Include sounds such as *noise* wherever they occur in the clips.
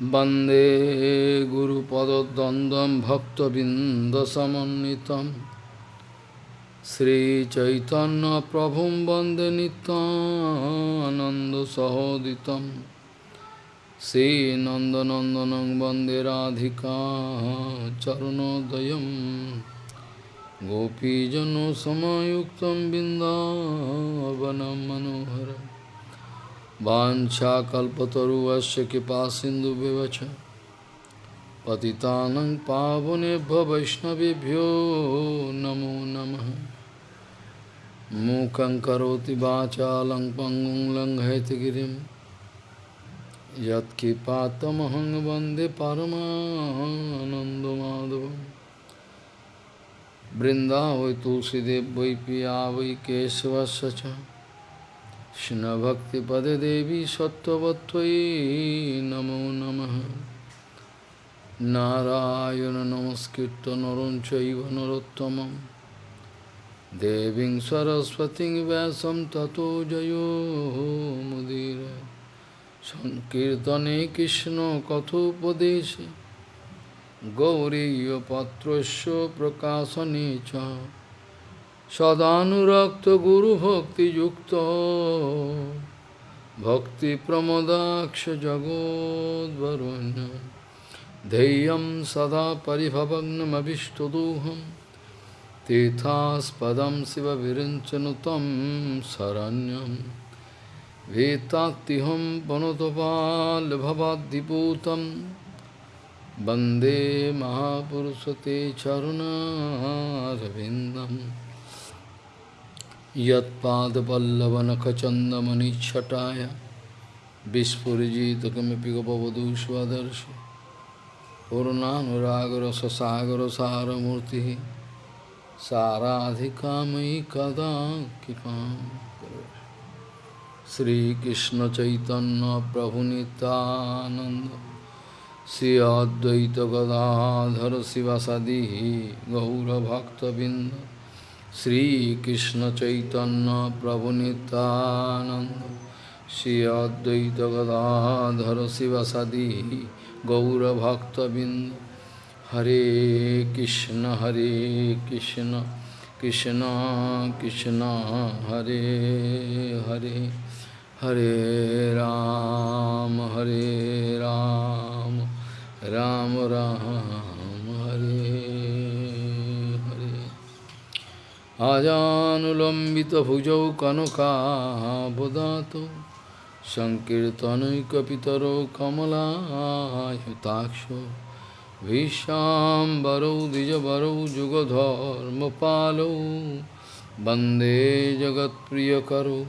वंदे गुरुपदद्वन्द्वं भक्तबिन्दसमन्वितं। श्रीचैतन्यप्रभुं वंदे नित्यानन्दसहोदितं। श्रीनन्दनन्दनं वंदे राधिका चरणोदयं। गोपीजनसमयुक्तं बिन्दावनं मनोहरम् वाञ्छाकल्पतरुवस्य कृपा सिन्धुविवच पतितानं पावनेभ्यो वैष्णवेभ्यो नमो नमः। मूकं करोति वाचालं पङ्गुं लङ्घयतिगिरिं यत्कृपातमहं वंदे परमानन्दमाधवं बृन्दावै तुलसीदेव वै पिया वै केशवस्य च। কৃষ্ণভক্তিপদে দেবী সত্যবত্তই নমো নম। নারায়ণ নমস্কৃত নরঞ্চৈব নরোত্তম দেবী সরস্বতী ব্যাসম তত জয়োমুদীর সংকীর্তনে কৃষ্ণ কথোপদেশে। গৌরীয় পত্রস্য প্রকাশনে চ। सदानुरक्त गुरु भक्ति युक्त भक्ति प्रमोदाक्ष जगोदरुण धैर्य सदा परिभवग्नमीष्टदोहम तीर्थास्पद शिव विरचन तम शरण्यम वेत्ताहम वनोतपालभवादीपूत वंदे महापुरुष ते चरुणारविंदम यत्पादपल्लवनखचन्दमनिच्छटाय विस्फुरिजितकमिपि गपवधू स्वदर्शि पूर्णानुरागरससागरसारमूर्तिः साराधिकामयि कदा कृपां श्रीकृष्णचैतन्यप्रभुनितानन्द श्री अद्वैतगदाधर शिवसदी गौरभक्तबिन्द শ্রীকৃষ্ণ চৈতন্য প্রভু নিতানন্দ শ্রী অদ্বৈত গদাধর শিবাসাদি গৌরভক্তবৃন্দ। হরে কৃষ্ণ হরে কৃষ্ণ কৃষ্ণ কৃষ্ণ, হরে হরে হরে রাম, হরে আজানুলম্বিত ভুজৌ কনকাবদাত সংকীর্তনৈকিতর কমলায়তাক্ষ ভীষ্বরৌ দ্বিজবরৌ যুগধর্মপালৌ বন্দে জগৎপ্রিয়করো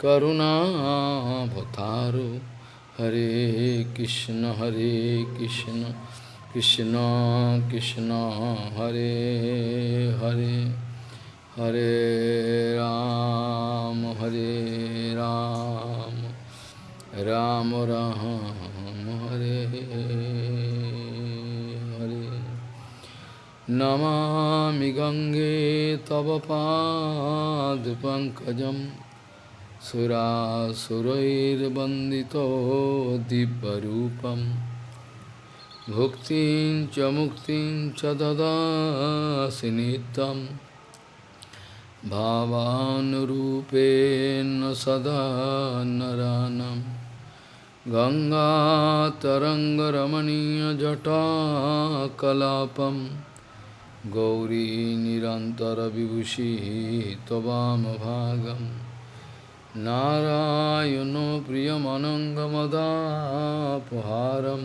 করুণাভতারো হরে কৃষ্ণ হরে কৃষ্ণ কৃষ্ণ কৃষ্ণ হরে Hare Hare Ram, Hare Ram, Ram Ram, Hare Hare. Namami Gange Tava Pad Pankajam Sura Surair Bandito Dibbarupam Bhuktin Chamuktin Chadada Sinitam भावानुरूपेण सदा नरानं गङ्गातरङ्गरमणीयजटाकलापं गौरी निरन्तरविभूषिः त्ववामभागं नारायणो प्रियमनङ्गमदापहारं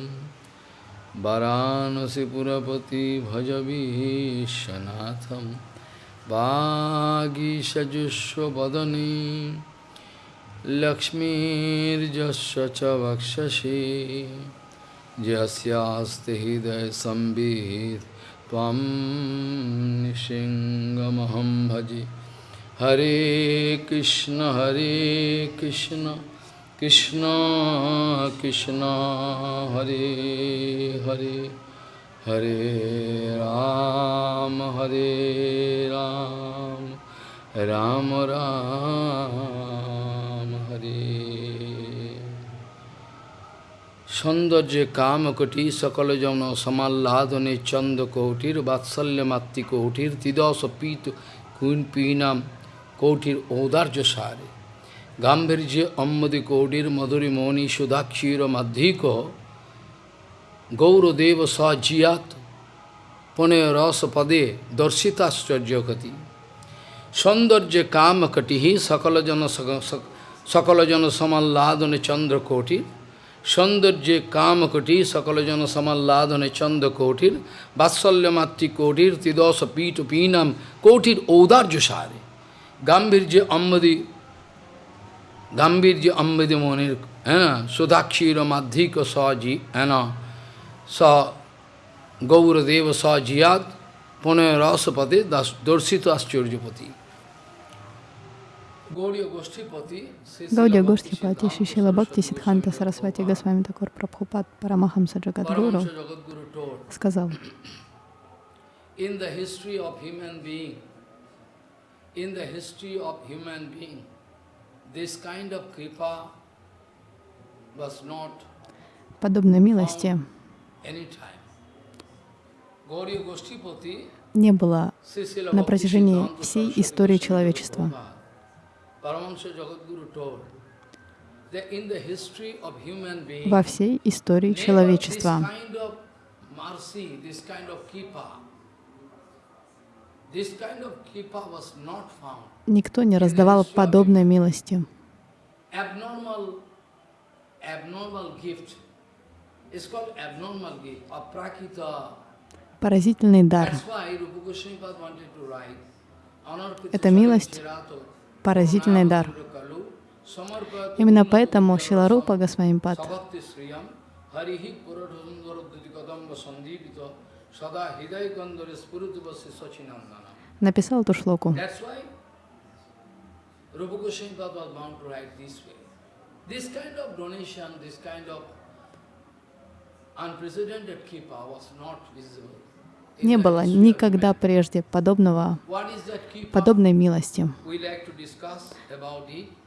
वरानसिपुरपति भजवीशनाथम् वागीषजुष्वदने लक्ष्मीर्जस्य च वक्षसि यस्यास्ति हृदयसंवित् त्वं निसिंहमहं भजे हरे कृष्ण हरे कृष्ण कृष्ण कृष्ण हरे Hare Hare Ram, Hare Ram, Ram Ram, Hare সৌন্দর্যে কামকটি সকল জন সমাল্লাদনে চন্দ কৌটির বাৎসল্য মাতৃ কৌটির তিদশ পীত কুইন পীনাম কৌটির ঔদার্য সারে। গাম্ভীর্যে অম্মদি কৌটির মধুরী মৌনি সুধাক্ষীর মাধ্যিক গৌরদেব স জিয়াত। পুনে রস পদে দর্শিতাশ্চর্যকতি। সৌন্দর্যে কামকটি সকল জন সকল জন সমাল্লাদনে চন্দ্রকোটির সৌন্দর্যে কামকটি সকল জন সমাল্লাদনে চন্দ্র কৌটির বাৎসল্য তিদশ পীঠ পীনাম কৌটির ঔদার্য সারে গাম্ভীর্য অম্বদি গাম্ভীর্য অম্বদি মনির হ্যাঁ সুধাক্ষীর মাধ্যিক স জি হ্যাঁ saw Gauradeva saw Jiyad, Punayrasapati, Dorsito Aschurjapati. Гаудия Гоштхипати Шишила Бхакти Сидханта Сарасвати Госвами Такур Прабхупад Парамахамса Джагадгуру сказал, in the history of human being, in the history of human being, this kind of kripa was not подобной милости не было на протяжении всей истории человечества. Во всей истории человечества никто не раздавал подобной милости. Поразительный дар. Это милость поразительный дар. Именно поэтому Шиларупа Госвамипад написал эту шлоку. Не было никогда прежде подобного, подобной милости.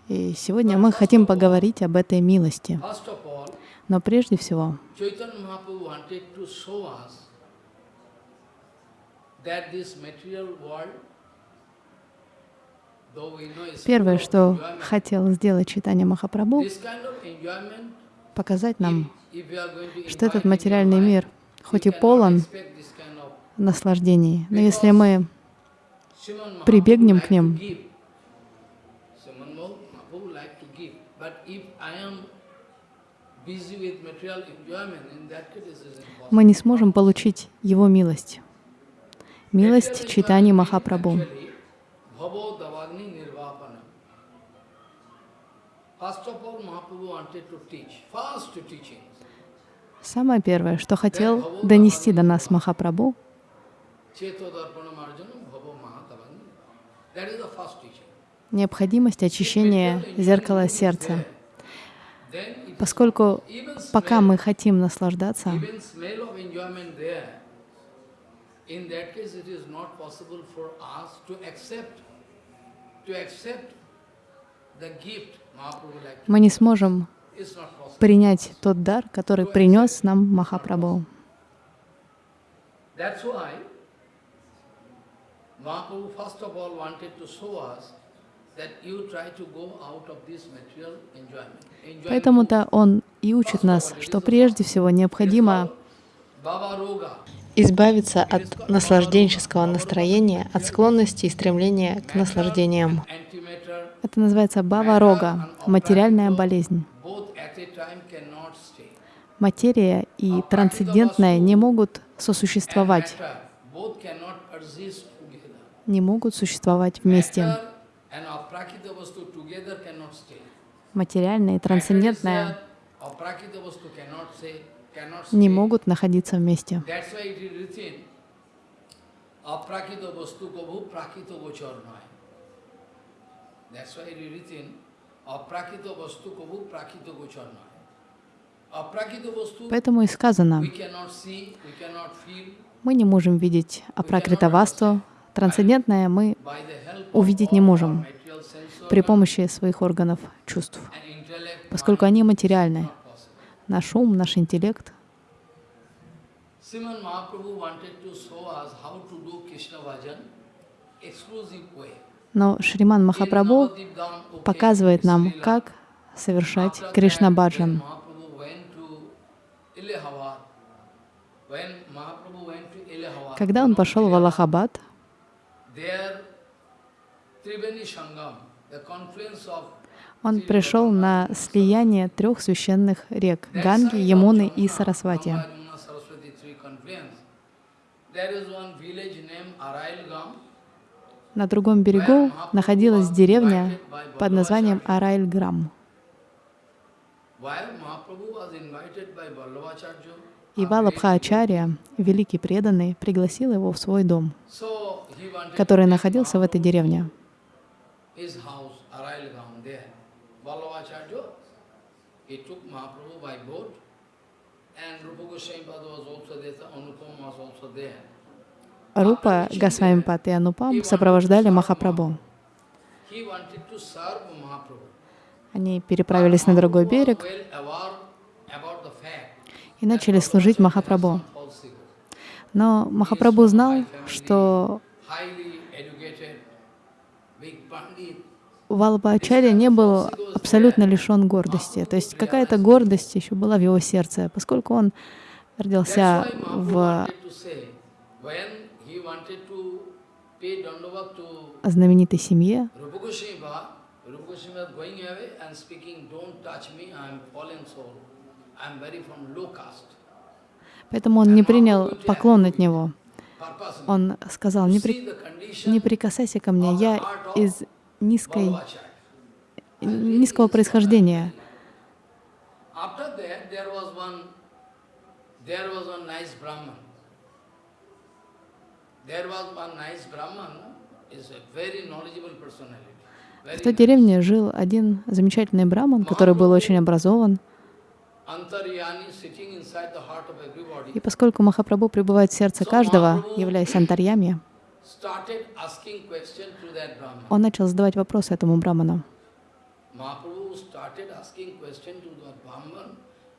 И сегодня мы хотим поговорить об этой милости. Но прежде всего, Первое, что хотел сделать Читание Махапрабху, показать нам, что этот материальный мир, хоть и полон наслаждений. Но если мы прибегнем к ним, мы не сможем получить Его милость. Милость читания Махапрабху. Самое первое, что хотел донести до нас Махапрабху, необходимость очищения зеркала сердца. Поскольку пока мы хотим наслаждаться, мы не сможем принять тот дар, который принес нам Махапрабху. Поэтому-то он и учит нас, что прежде всего необходимо избавиться от наслажденческого настроения, от склонности и стремления к наслаждениям. Это называется бава-рога, материальная болезнь. Материя и трансцендентное не могут сосуществовать. Не могут существовать вместе. Материальное и трансцендентное не могут находиться вместе. Поэтому и сказано, мы не можем видеть апракритавасту, Трансцендентное мы увидеть не можем при помощи своих органов чувств, поскольку они материальны. наш ум, наш интеллект. Но Шриман Махапрабху показывает нам, как совершать Кришна Баджан. Когда он пошел в Аллахабад, он пришел на слияние трех священных рек — Ганги, Ямуны и Сарасвати. На другом берегу находилась деревня под названием Арайльграм. И Валабха-ачарья, великий преданный, пригласил его в свой дом, который находился в этой деревне. Рупа, Госвамипат и Анупам сопровождали Махапрабху. Они переправились на другой берег и начали служить Махапрабху. Но Махапрабху знал, что Валабхачарья не был абсолютно лишен гордости. То есть какая-то гордость еще была в его сердце, поскольку он родился в знаменитой семье. Поэтому он не принял поклон от него. Он сказал, не, при... не прикасайся ко мне, я из низкой, низкого происхождения. В той деревне жил один замечательный браман, который был очень образован. И поскольку Махапрабху пребывает в сердце каждого, являясь антарьями, он начал задавать вопросы этому браману.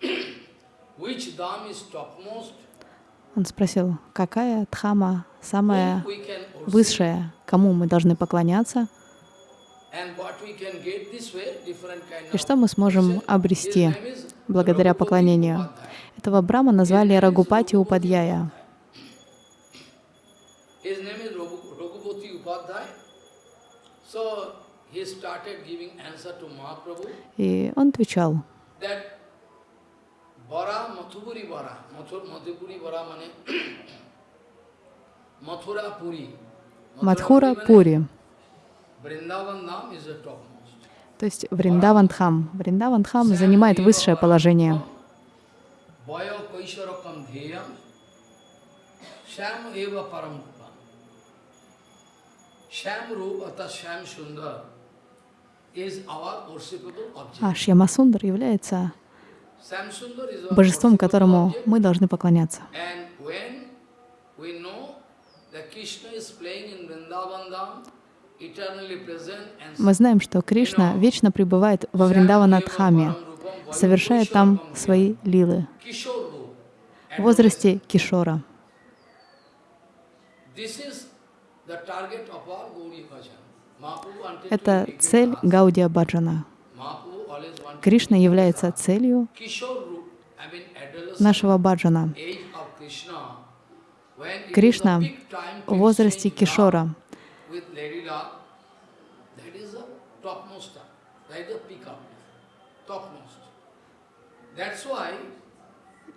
*clears throat* Он спросил, какая дхама самая высшая, кому мы должны поклоняться, и что мы сможем обрести благодаря поклонению. Этого брама назвали Рагупати Упадьяя. И он отвечал, Мадхура Пури. *coughs* То есть Вриндавандхам. Вриндавандхам занимает высшее положение. А Шьямасундар является божеством, которому мы должны поклоняться. Мы знаем, что Кришна вечно пребывает во Вриндаванадхаме, совершая там свои лилы в возрасте Кишора. Это цель Гаудия Баджана. Кришна является целью нашего баджана. Кришна в возрасте Кишора.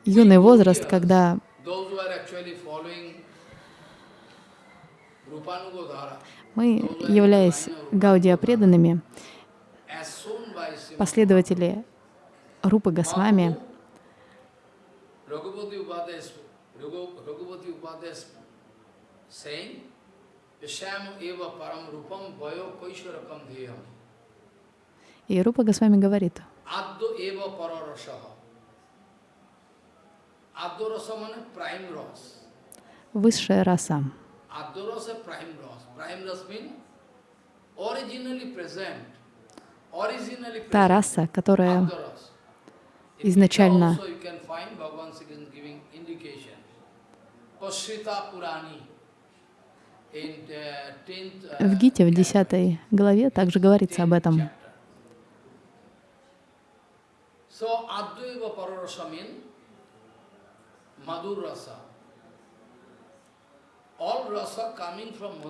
Юный возраст, когда мы, являясь Гаудия преданными, последователи Рупы Госвами, и Рупа Госвами говорит, высшая раса. Та раса, которая изначально. Also you can find In uh, 10th uh, В Гите, в 10 главе, также говорится об этом.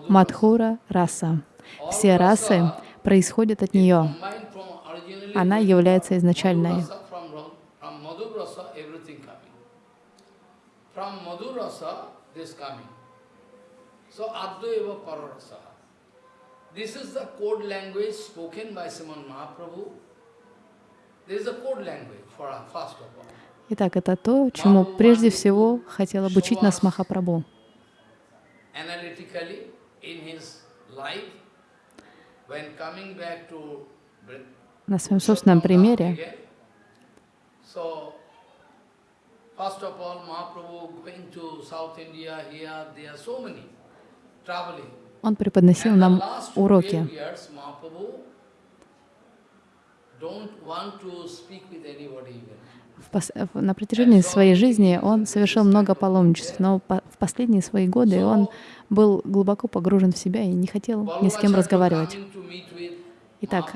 Мадхура раса. Все расы происходят от нее. Она является изначальной. This is the code language spoken by Mahaprabhu. This is the code language for first of all. Итак, это то, чему прежде всего хотел обучить нас Махапрабху. Analytically, in his life, when coming back to Br- На своем собственном примере он преподносил нам last 12 уроки. На протяжении своей жизни он совершил много паломничеств, но в последние свои годы он был глубоко погружен в себя и не хотел ни с кем разговаривать. Итак.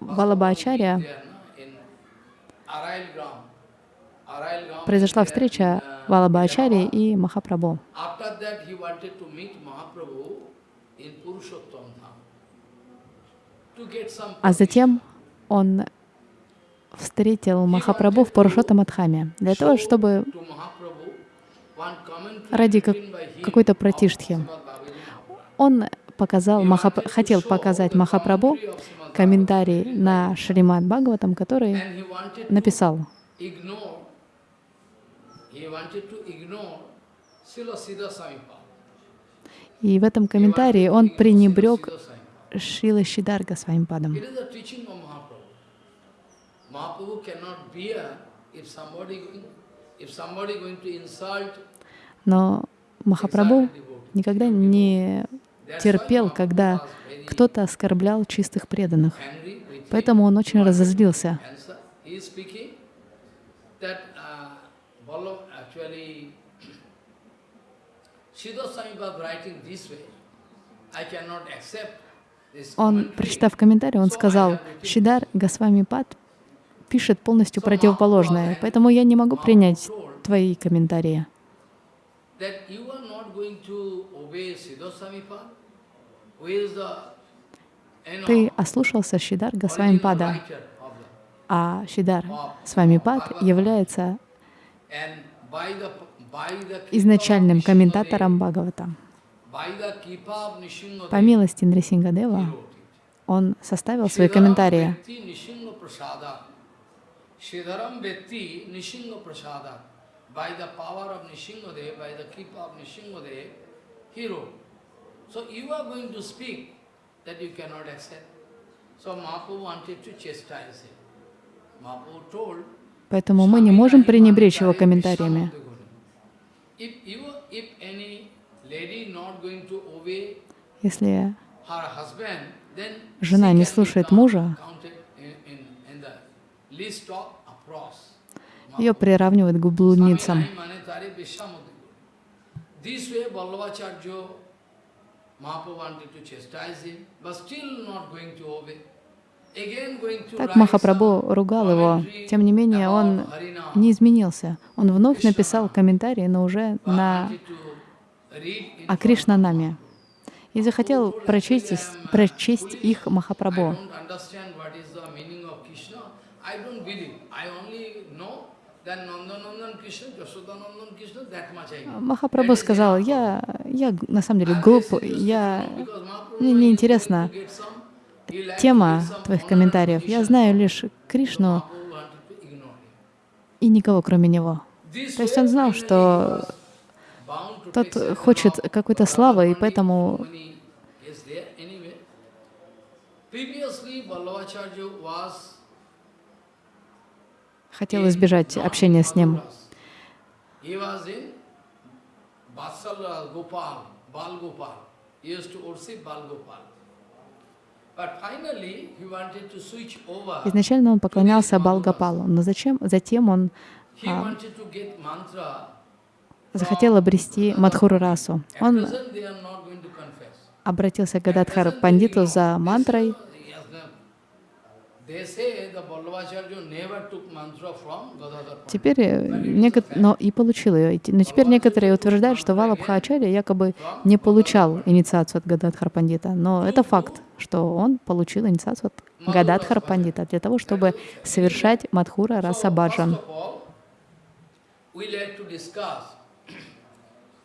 Валабхачарья Gram произошла встреча uh, Валабхачари Yamaha. и Махапрабху. А затем он встретил Махапрабху в Парушотамадхаме для того, чтобы ради как- какой-то Mahaprabhu. он показал, Махап... хотел показать Махапрабху комментарий на Шримад Бхагаватам, который написал. И в этом комментарии он пренебрег Шрила Шидарга своим падом. Mahaprabhu. Cannot bear if somebody if somebody going to insult Но Махапрабху никогда не терпел, когда кто-то оскорблял чистых преданных. Поэтому он очень разозлился. Он, прочитав комментарий, он сказал, Шидар Госвами Пад пишет полностью противоположное, поэтому я не могу принять твои комментарии. That you are not going to obey Siddha Swami who is the you know, Ты ослушался Шидар Госвами original Пада, writer of the, а Шидар Свами Пад является изначальным комментатором Бхагавата. По милости Нрисингадева он составил свои комментарии. By the power of Nishingadev, by the kripa of Nishingadev, he wrote. So you are going to speak that you cannot accept. So Mahaprabhu wanted to chastise him. Mahaprabhu told, Поэтому мы не можем пренебречь его комментариями. Если Жена не слушает мужа, ее приравнивают к блудницам. Так Махапрабху ругал его. Тем не менее, он не изменился. Он вновь написал комментарий, но уже на о Кришнанаме. И захотел прочесть, прочесть их Махапрабху. Махапрабху сказал, я, я на самом деле глуп, я, мне не интересна тема твоих комментариев. Я знаю лишь Кришну и никого кроме него. То есть он знал, что тот хочет какой-то славы, и поэтому хотел избежать общения с ним. Изначально он поклонялся Балгапалу, но зачем? затем он а, захотел обрести Мадхуру расу. Он обратился к Гададхар Пандиту за мантрой. Yes, no. They say the Vallabhacharya never took mantra from Gadadhar Pandit. Теперь э, неко- но и получил ее. Но теперь некоторые утверждают, что Валабхачарья якобы не получал инициацию от Гададхар Пандита. Но это факт, что он получил инициацию от Гададхар Пандита для того, чтобы совершать Мадхура Раса So, first Баджан. of all, we like to discuss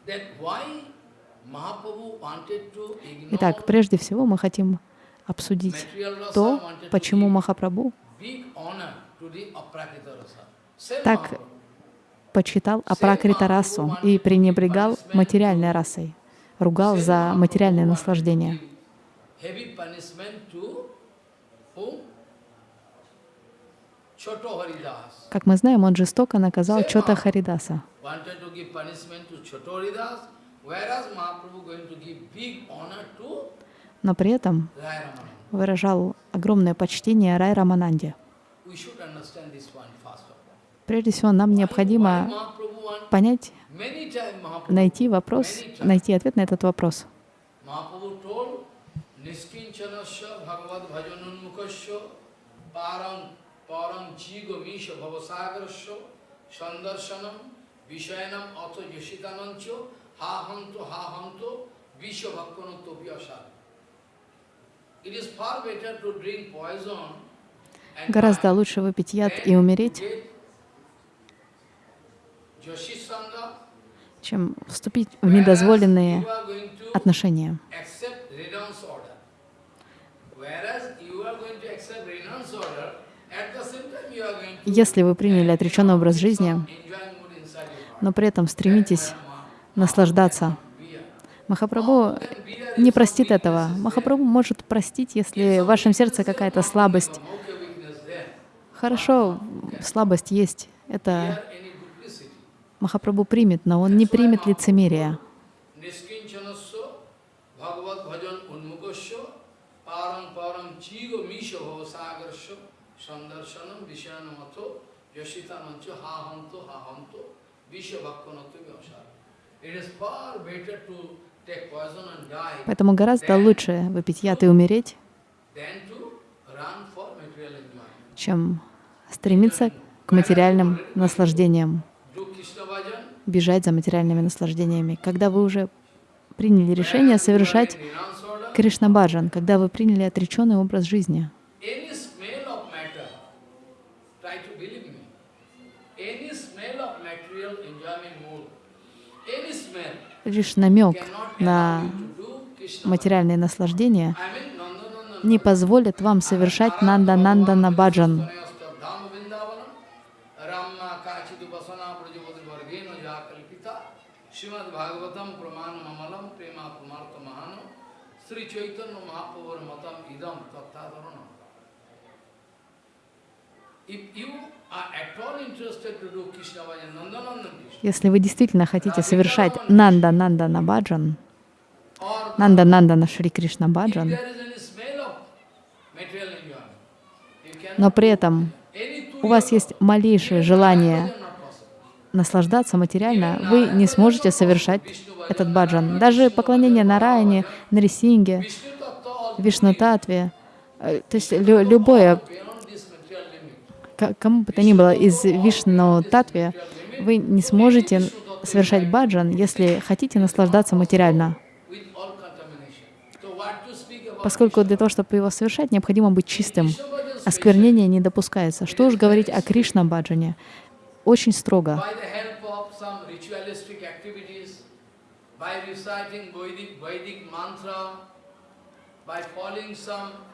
that why Mahaprabhu wanted to ignore Итак, прежде всего мы хотим обсудить то, почему Махапрабху Так почитал Апракрита расу и пренебрегал материальной расой, ругал за материальное наслаждение. Как мы знаем, он жестоко наказал Чота Харидаса. Но при этом выражал огромное почтение Рай Рамананде. Прежде всего, нам необходимо понять, найти вопрос, найти ответ на этот вопрос. Mahaprabhu told Niskinchanasya Bhagavad Bhajanunmukasya Param Param Jigo Misha Гораздо лучше выпить яд и умереть, чем вступить в недозволенные отношения. Если вы приняли отреченный образ жизни, но при этом стремитесь наслаждаться, Махапрабху не простит этого. Махапрабху может простить, если в вашем сердце какая-то слабость. Хорошо, слабость есть. Это. Махапрабху примет, но он не примет vyasara. It is far better to Поэтому гораздо лучше выпить яд и умереть, чем стремиться к материальным наслаждениям, бежать за материальными наслаждениями. Когда вы уже приняли решение совершать renounce order, Кришна Баджан, когда вы приняли отреченный образ жизни, лишь намек на материальные наслаждения не позволят вам совершать Нанда Нанда на Баджан. If you Krishna, Если вы действительно хотите совершать Нанда Нанда на Баджан, or Нанда Нанда на Шри Кришна Баджан, но при этом у вас есть малейшее желание наслаждаться материально, вы не сможете совершать этот баджан. Даже поклонение Нараяне, Нарисинге, Vishnu Tattva all Вишну Татве, э, то есть лю- любое, beyond this material limit. к- кому бы то ни было из Вишну Татве, вы не сможете совершать баджан, если хотите наслаждаться материально. Поскольку для того, чтобы его совершать, необходимо быть чистым. Осквернение не допускается. Что уж говорить о Кришна баджане. Очень строго.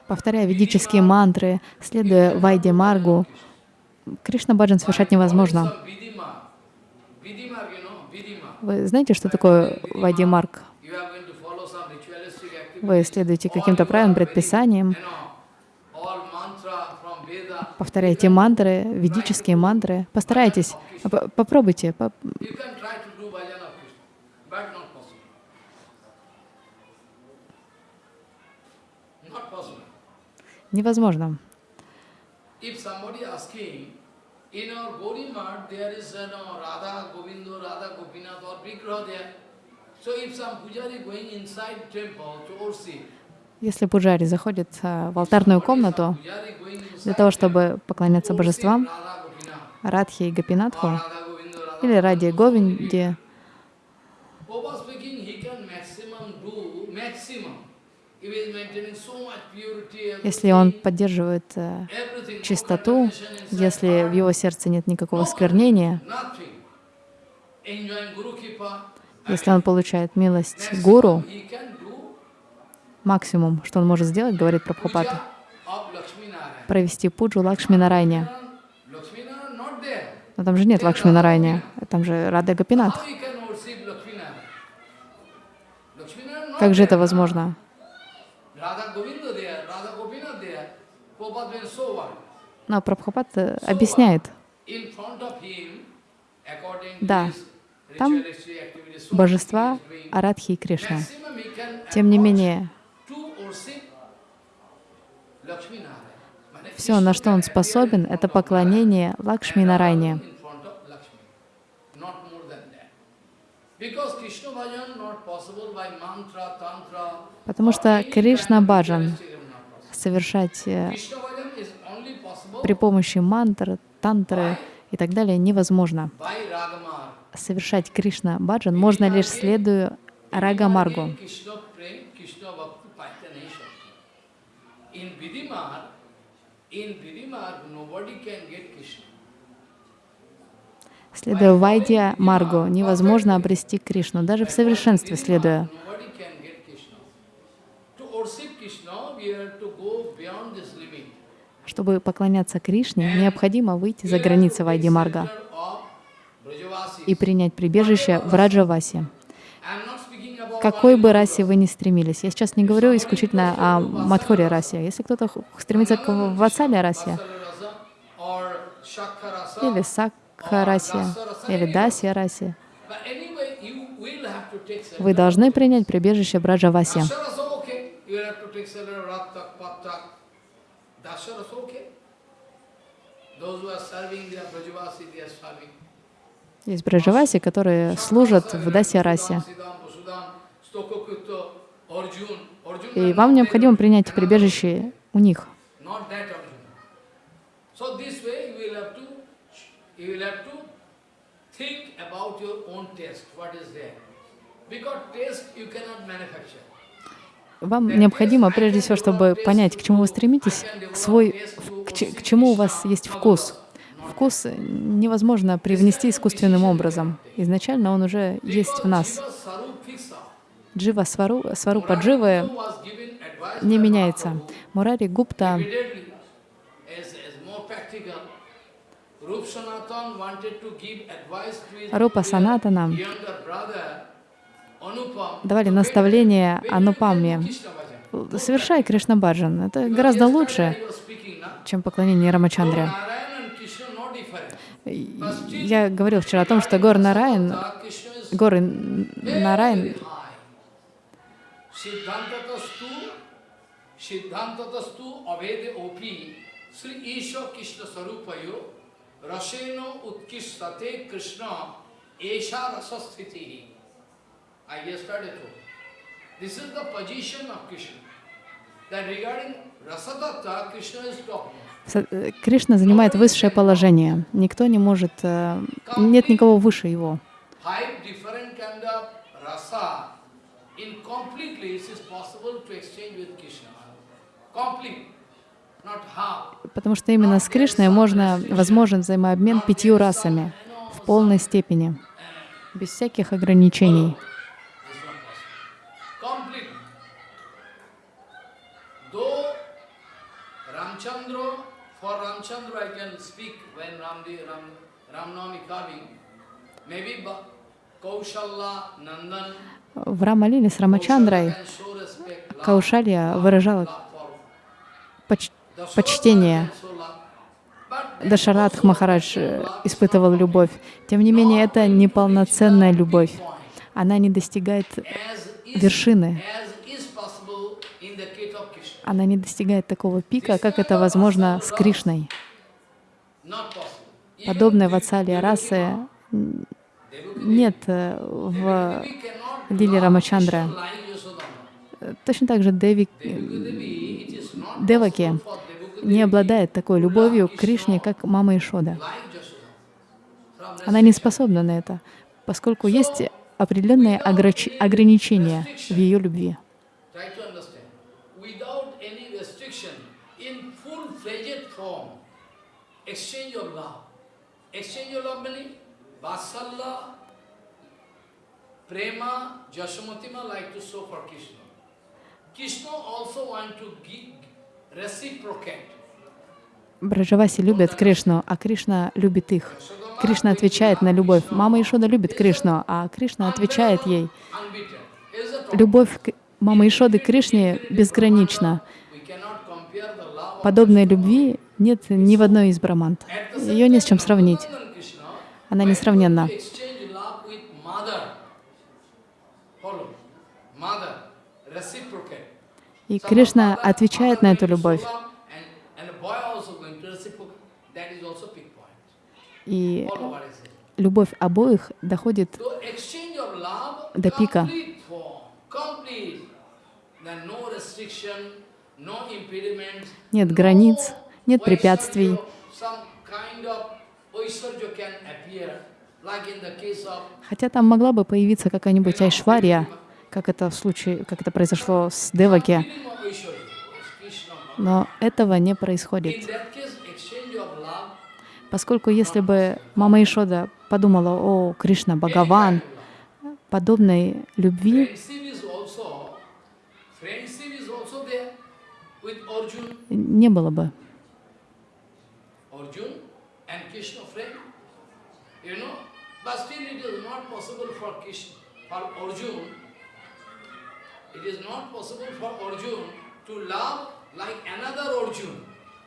Повторяя ведические мантры, следуя Вайде Маргу, Кришна баджан совершать невозможно. Вы знаете, что такое activities. Вы следуете каким-то правилам, предписаниям, повторяете мантры, ведические мантры. Постарайтесь, попробуйте. Невозможно. If somebody asking, in our Gauri Math, there is uh, no Radha Govindo, Radha Gopinath or Vigraha there. So if some pujari going inside temple to worship, Если пуджари заходит а, в алтарную комнату для того, чтобы поклоняться божествам, Радхи и Гопинатху, или Ради Говинде, Prabhupada speaking, he can maximum do, maximum. If he is maintaining so much purity, если он поддерживает э, чистоту, если в его сердце нет никакого сквернения, если он получает милость гуру, максимум, что он может сделать, говорит Прабхупад, puja of Lakshmi Narayana. провести пуджу Лакшми Нарайне. Но там же нет Лакшми Нарайне, там же Рада not Как же это возможно? Но Прабхупад э, объясняет, Да, там божества. Арадхи и Кришна. Тем не менее, все, на что он способен, это поклонение Лакшми Нарайне. Because Krishna bhajan not possible by mantra, tantra. Потому что Кришна баджан совершать э, при помощи мантр, тантры и так далее невозможно. Совершать Кришна баджан можно лишь следуя Рагамаргу. Следуя Вайдья Маргу, невозможно обрести Кришну, даже в совершенстве следуя. Nobody can get Krishna. To worship Krishna, we have to go beyond this limit. Чтобы поклоняться Кришне, необходимо выйти за границы Вайди Марга и принять прибежище в Раджавасе. Какой бы расе вы ни стремились, я сейчас не говорю исключительно о Мадхуре расе. Если кто-то стремится к Ватсале расе, или Сакха расе, или Дасья расе, вы должны принять прибежище в Раджавасе. Есть Браджаваси, которые служат в Дасья расе. И вам необходимо принять прибежище у них. Think about your own taste, what is there. Because taste you cannot manufacture. Вам необходимо, прежде всего, чтобы понять, к чему вы стремитесь, свой, к, че- к чему у вас есть вкус. Вкус невозможно привнести искусственным образом. Изначально он уже есть в нас. Джива свару, сварупа дживы не меняется. Мурари Гупта Рупа Санатана давали наставление bhajan. Совершай Кришна Баджан. Это гораздо лучше, чем поклонение Рамачандре. Я говорил вчера о том, что гор is горы high. Siddhantatastu, avede opi, Sri Isha Krishna Sarupayo, Raseno Utkishtate Krishna, Esha Rasasthiti. I yesterday told. This is the position of Krishna. That regarding Rasadatta, Krishna is talking. Э, Кришна занимает высшее положение. Никто не может, э, нет никого выше его. Потому что именно с Кришной можно, возможен взаимообмен пятью расами в полной степени, без всяких ограничений. В Рамалиле с Рамачандрой Каушалья выражала поч- почтение. Дашарадх Махарадж испытывал любовь. Тем не менее, это неполноценная любовь. Она не достигает вершины. as is possible in the case of Krishna. Она не достигает такого пика, как это возможно с Кришной. Possible. Подобной ватсалии расы нет э, в Лиле Рамачандра. Точно так же Деви, not Деваки не обладает такой любовью к Кришне, как мама Ишода. Она не способна на это, поскольку есть определенные ограчи- ограничения в ее любви. Try to understand. Without any restriction, in full-fledged form, exchange of love. Exchange of love meaning Vatsalya, Prema, Jasamatima like to show for Krishna. Krishna also want to give reciprocate. Браджаваси любят Кришну, а Кришна любит их. Кришна отвечает на любовь. Мама Ишода любит Кришну, а Кришна отвечает ей. Любовь мамы Ишоды Кришне безгранична. Подобной любви нет ни в одной из брамант. Ее не с чем сравнить. Она несравненна. И Кришна отвечает на эту любовь. И любовь обоих доходит До пика. Нет границ, нет препятствий. Хотя там могла бы появиться какая-нибудь Айшварья, как это в случае, как это произошло с Деваки, но этого не происходит. Поскольку если бы мама Ишода подумала, о, Кришна, Бхагаван, подобной любви не было бы. Arjun and Krishna friend, you know, but still it is not possible for Krishna, for Arjun, it is not possible for Arjun to love like another Arjun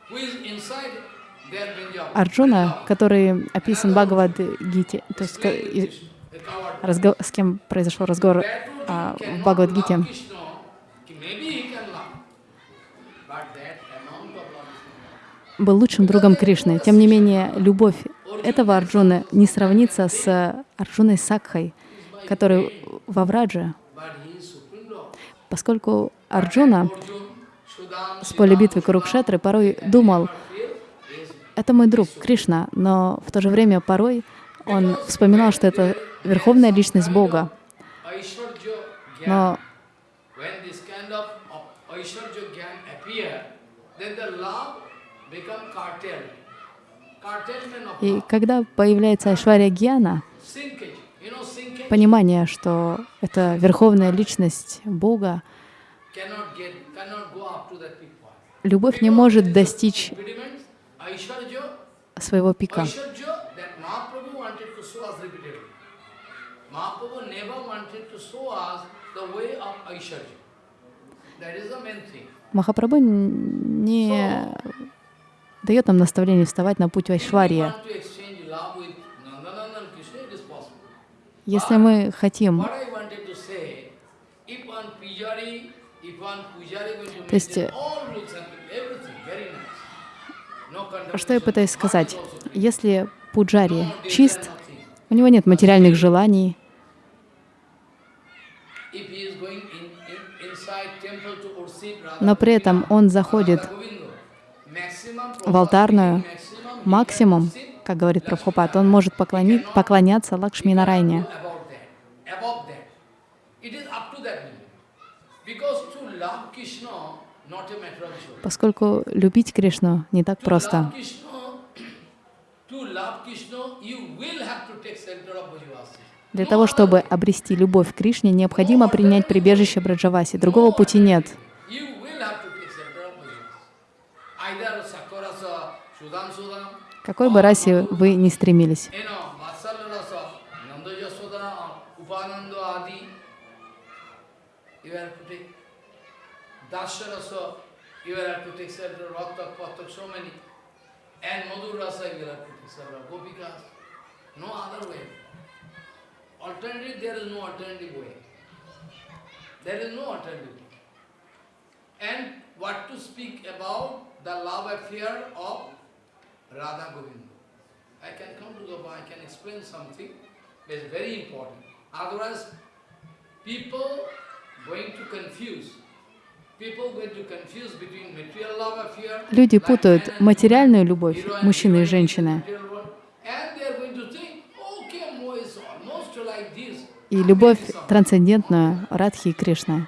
who is inside. Арджуна, который описан в Бхагавад-гите, то есть разго- с кем произошел разговор а, в cannot Бхагавад-гите, love Krishna, maybe he can love, but that amount of love is not. Был лучшим другом Кришны. Тем не менее, любовь этого Арджуны не сравнится с Арджуной Сакхой, который во Врадже, поскольку Арджуна с поля битвы Курукшетры порой думал, это мой друг Кришна, но в то же время порой он вспоминал, что это верховная личность Бога. Но И когда появляется Айшвария Гьяна, понимание, что это верховная личность Бога, любовь не может достичь своего пика. Махапрабху не дает нам наставление вставать на путь possible. Если мы хотим, То есть, что я пытаюсь сказать? Если пуджари чист, у него нет материальных желаний, но при этом он заходит в алтарную, максимум, как говорит Прабхупад, он может поклони- поклоняться Лакшми Нарайне. Поскольку любить Кришну не так просто. Для того, чтобы обрести любовь к Кришне, необходимо принять прибежище Браджаваси. Другого пути нет. Speak about the love affair of Radha Govinda. I can come to the I can explain something that is very important. Otherwise, people going to confuse. People going to confuse between material love affair. Люди путают материальную любовь мужчины и женщины и любовь трансцендентную Радхи и give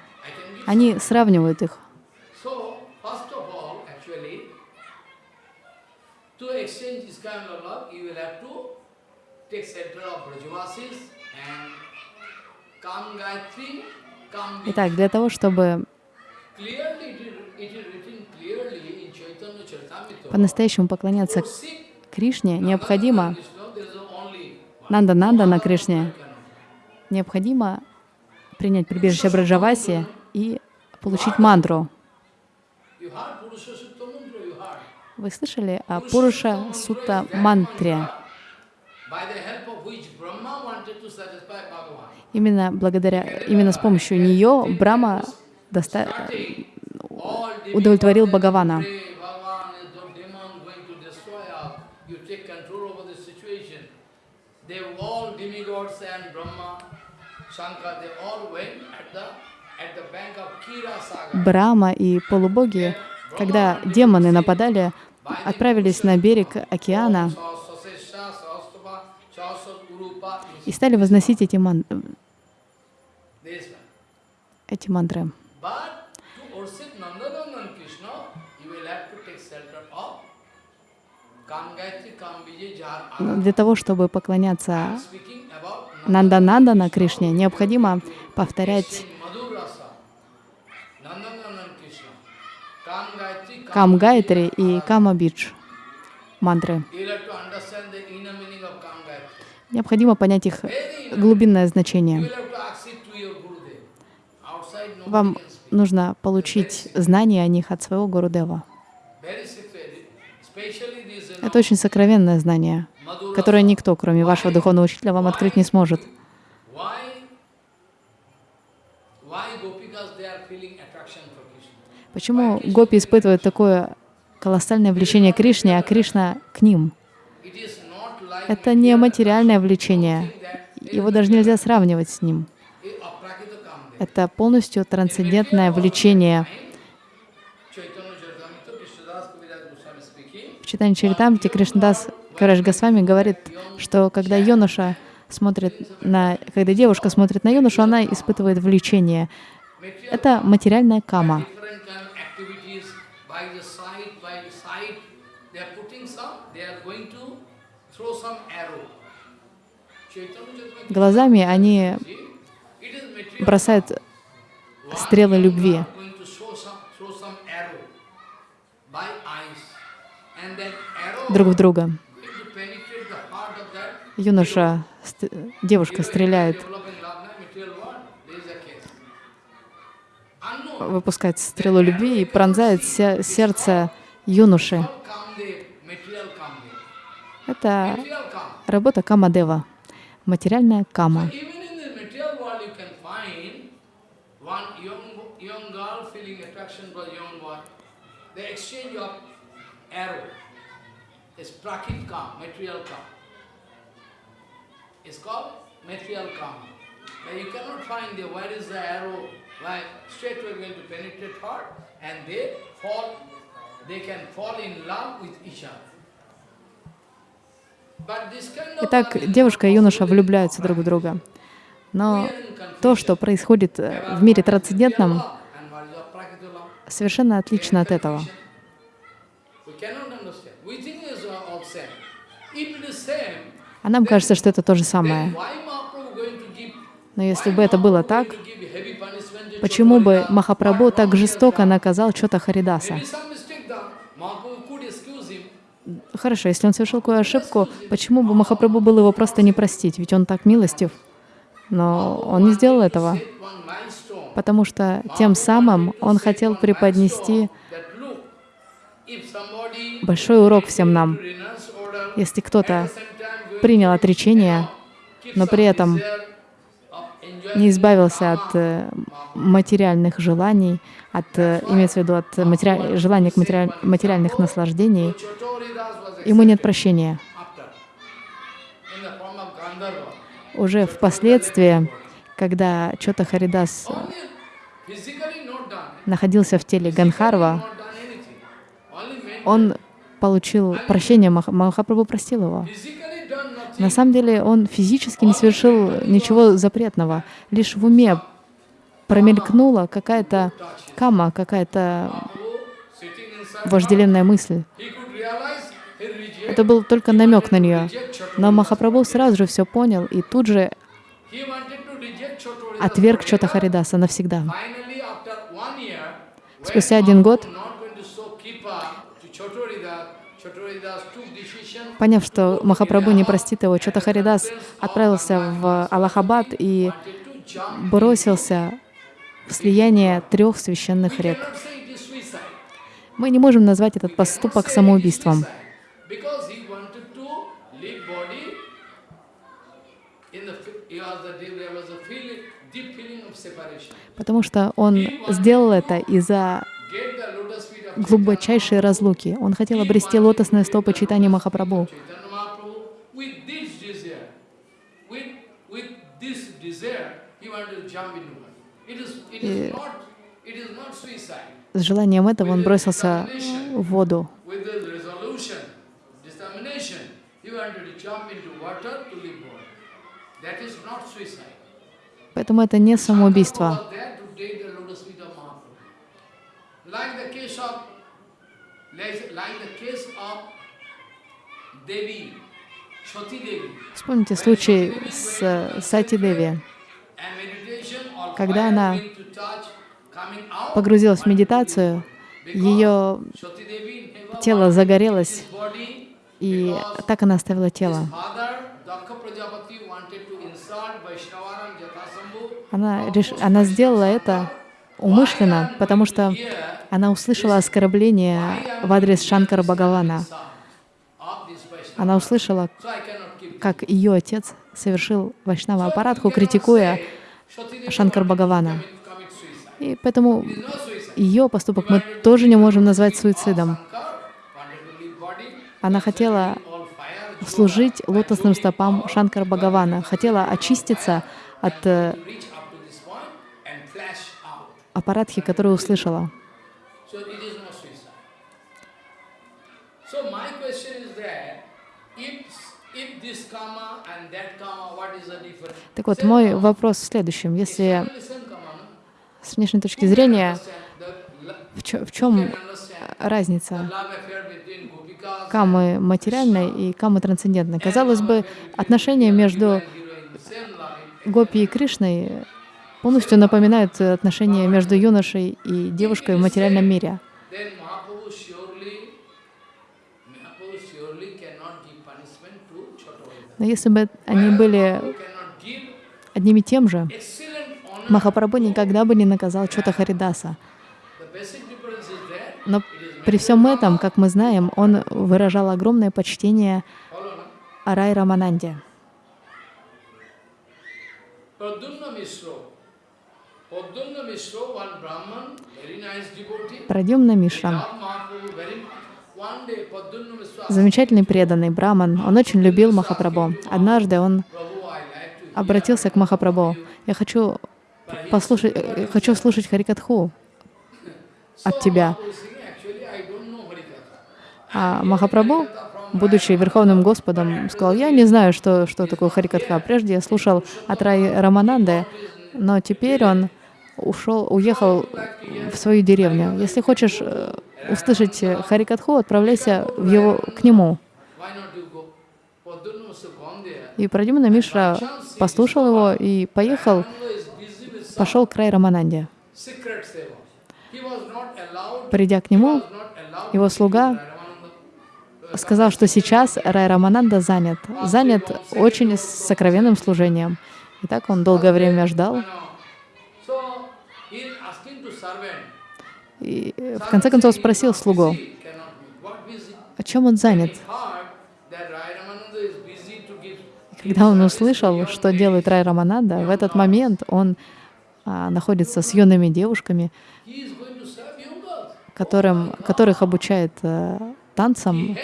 Они сравнивают их. So, first of all, actually, to exchange this kind of love, you will have to take shelter of Brajavasis and Kam Gayatri, Kam. Итак, для того, чтобы по-настоящему поклоняться Кришне, необходимо one. Нанда-Нанда на Кришне, необходимо принять прибежище Браджаваси и получить мантру. You heard Purusha Sutta Mantra, you heard. Вы слышали о Пуруша Сутта мантре? Именно благодаря, именно с помощью нее Брама доста- удовлетворил Бхагавана. Брама и полубоги, когда демоны нападали, отправились на берег океана и стали возносить эти, ман- эти мантры. Но. Для того, чтобы поклоняться Speaking about Нанда-Нанда на Кришне, необходимо повторять have to ask it to your Gurudev. Outside nobody Вам нужно получить знания о них от своего Гурудева. Это очень сокровенное знание, которое никто, кроме вашего духовного учителя, вам открыть не сможет. Why, why Gopikas they are feeling attraction for Krishna? Почему гопи испытывают такое колоссальное влечение к Кришне, а Кришна к ним? Это не материальное влечение. Его даже нельзя сравнивать с ним. Это полностью трансцендентное влечение. В читании Чаритамрити Кришнадас Караш Госвами говорит, что когда юноша смотрит на, когда девушка смотрит на юношу, она испытывает влечение. Это материальная кама. Different kind of activities by the side, by the side. They are putting some, they are going to throw some arrow. Chaitanya Charitamrita, Глазами они бросают стрелы любви. друг в друга. Юноша, ст- девушка стреляет, выпускает стрелу любви и пронзает се- сердце юноши. Это работа Камадева, материальная кама. The you. The cannot find there where is the arrow, like straight away going to penetrate heart and they fall, they can fall in love with each other. But this kind of Итак, девушка и юноша влюбляются друг в друга. Но то, что происходит э, в мире трансцендентном, совершенно отлично от этого. А нам кажется, что это то же самое. Но если бы это было так, почему бы? Махапрабху так жестоко наказал Чота Харидаса? Хорошо, если он совершил какую ошибку, почему бы Махапрабху было его просто не простить? Ведь он так милостив. Но он не сделал этого, потому что тем самым он хотел преподнести большой урок всем нам. Если кто-то принял отречение, но при этом не избавился от э, материальных желаний, от, э, имеется в виду от матери... желания к матери... материальных наслаждений, ему нет прощения. Уже впоследствии, когда Чота Харидас находился в теле Ганхарва, он получил прощение, Махапрабху простил его. На самом деле он физически не совершил ничего запретного, лишь в уме промелькнула какая-то кама, какая-то вожделенная мысль. Это был только намек на нее. Но Махапрабху сразу же все понял и тут же отверг Чота Харидаса навсегда. Спустя один год Поняв, что Махапрабху не простит его, Чота Харидас отправился в Аллахабад и бросился в слияние трех священных рек. Мы не можем назвать этот поступок самоубийством. Потому что он сделал это из-за глубочайшей разлуки. Он хотел обрести лотосные стопы читания Махапрабху. И с желанием этого он бросился в воду. Поэтому это не самоубийство. Вспомните случай с Сати Деви, когда она погрузилась в медитацию, ее тело загорелось, и так она оставила тело. Она, реш... она сделала это умышленно, потому что она услышала оскорбление в адрес Шанкара Бхагавана. Она услышала, как ее отец совершил Вайшнава Апаратху, критикуя Шанкар Бхагавана. И поэтому ее поступок мы тоже не можем назвать суицидом. Она хотела служить лотосным стопам Шанкара Бхагавана, хотела очиститься от э, аппаратхи, которую услышала. Так вот, мой вопрос в следующем. Если с внешней точки зрения, в, чё, в чем разница камы материальной и камы трансцендентной? Казалось бы, отношения между Гопи и Кришной полностью напоминают отношения между юношей и девушкой в материальном мире. Но если бы они были одним и тем же, Махапрабху никогда бы не наказал Чота Харидаса. Но при всем этом, как мы знаем, он выражал огромное почтение Арай Рамананде. Прадюмна Мишра. Замечательный преданный браман. Он очень любил Махапрабху. Однажды он обратился к Махапрабху. Я хочу послушать, э, хочу слушать Харикатху от тебя. А Махапрабху, будучи Верховным Господом, сказал, я не знаю, что, что такое Харикатха. Прежде я слушал от Рай Рамананды, но теперь он ушел, уехал в свою деревню. Если хочешь э, услышать Харикатху, отправляйся в его, к нему. И Прадимана Мишра послушал его и поехал, пошел к Рай Рамананде. Придя к нему, его слуга сказал, что сейчас Рай Рамананда занят, занят очень сокровенным служением. И так он долгое время ждал. И в конце концов спросил слугу, о чем он занят. Когда он услышал, что делает Рай Рамананда, в этот момент он а, находится с юными девушками, которым, которых обучает а, танцам.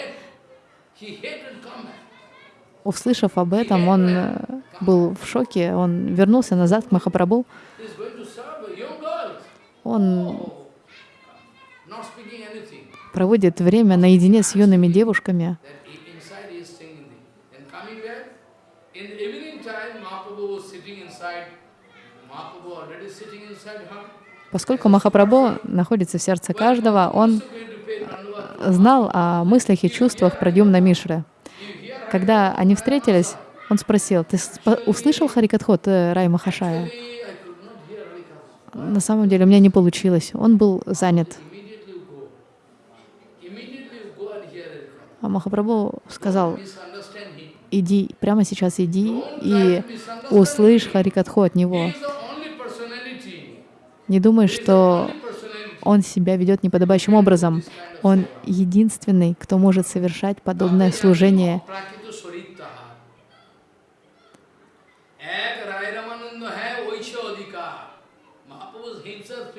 Услышав об этом, он э, был в шоке, он вернулся назад к Махапрабху. Он проводит время наедине с юными девушками. Поскольку Махапрабху находится в сердце каждого, он знал о мыслях и чувствах Прадюмна Мишры. Когда они встретились, он спросил, ты услышал Харикатхот э, Рай Махашая? На самом деле у меня не получилось. Он был занят. А Махапрабху сказал, иди, прямо сейчас иди и услышь Харикатху от него. Не думай, что он себя ведет неподобающим образом. Он единственный, кто может совершать подобное служение.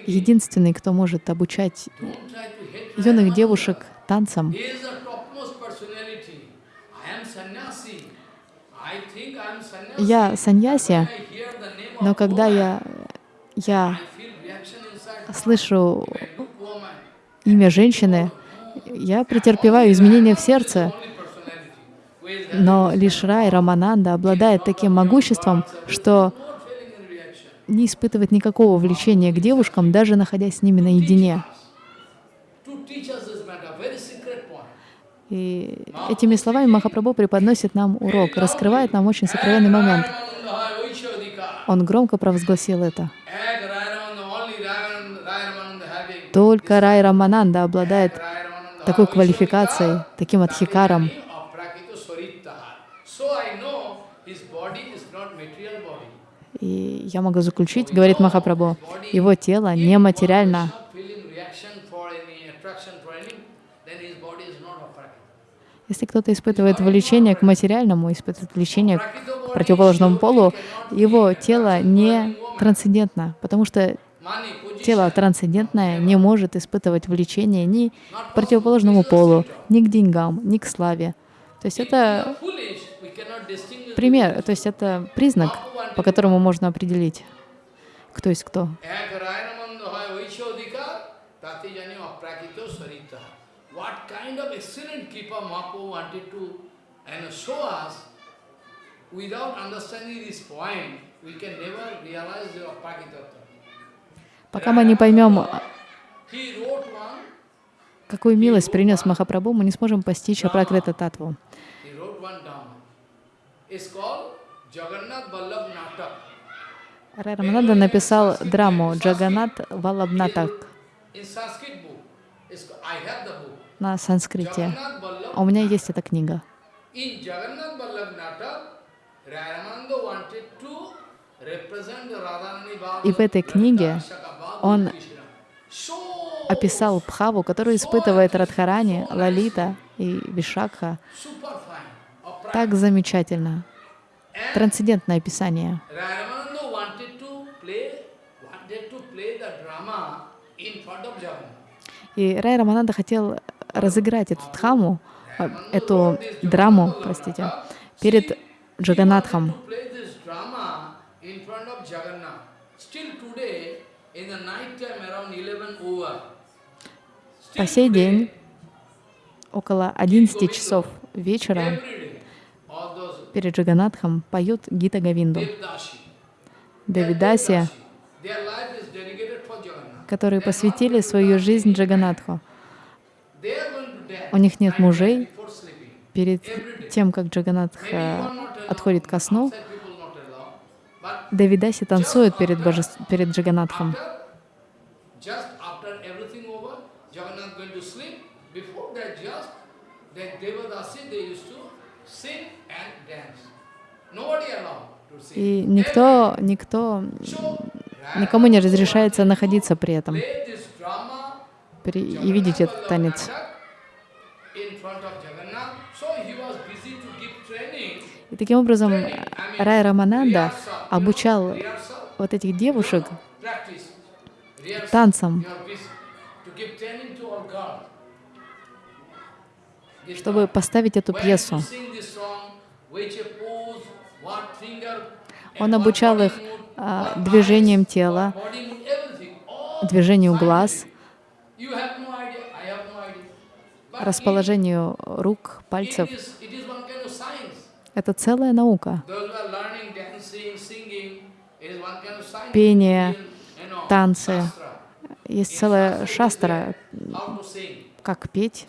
Единственный, кто может обучать юных девушек танцам. Я саньяси, но когда я, я слышу имя женщины, я претерпеваю изменения в сердце. Но лишь Рай Рамананда обладает таким могуществом, что не испытывает никакого влечения к девушкам, даже находясь с ними наедине. И этими словами Махапрабху преподносит нам урок, раскрывает нам очень сокровенный момент. Он громко провозгласил это. Только Рай Рамананда обладает такой квалификацией, таким адхикаром. И я могу заключить, говорит Махапрабху, его тело нематериально. Если кто-то испытывает влечение к материальному, испытывает влечение к противоположному полу, его тело не трансцендентно, потому что тело трансцендентное не может испытывать влечение ни к противоположному полу, ни к деньгам, ни к славе. То есть это пример, то есть это признак, по которому можно определить, кто есть кто. Without understanding this point, we can never realize the Prakitattva. Пока мы не поймем, какую милость принес Махапрабху, мы не сможем постичь Апракрита Татву. Рай Рамананда написал драму Джаганат Валабнатак на санскрите. А у меня есть эта книга. И в этой книге он описал Бхаву, которую испытывает Радхарани, Лалита и Вишакха. Так замечательно. Трансцендентное описание. И Рай Рамананда хотел разыграть эту дхаму, э, эту драму, простите, перед Джаганатхом. По сей день, около 11 часов вечера, перед Джаганатхом поют Гита Гавинду. Давидаси, которые посвятили свою жизнь Джаганатху. У них нет мужей. Перед тем, как Джаганатх отходит ко сну, Давидаси танцует перед, боже... перед Джаганатхом. И никто, никто, никому не разрешается находиться при этом. при, и видеть этот танец. И таким образом Рай Рамананда обучал вот этих девушек танцам, чтобы поставить эту пьесу. Он обучал их а, движением тела, движению глаз, расположению рук, пальцев. Это целая наука. Пение, танцы. Есть целая шастра, как петь.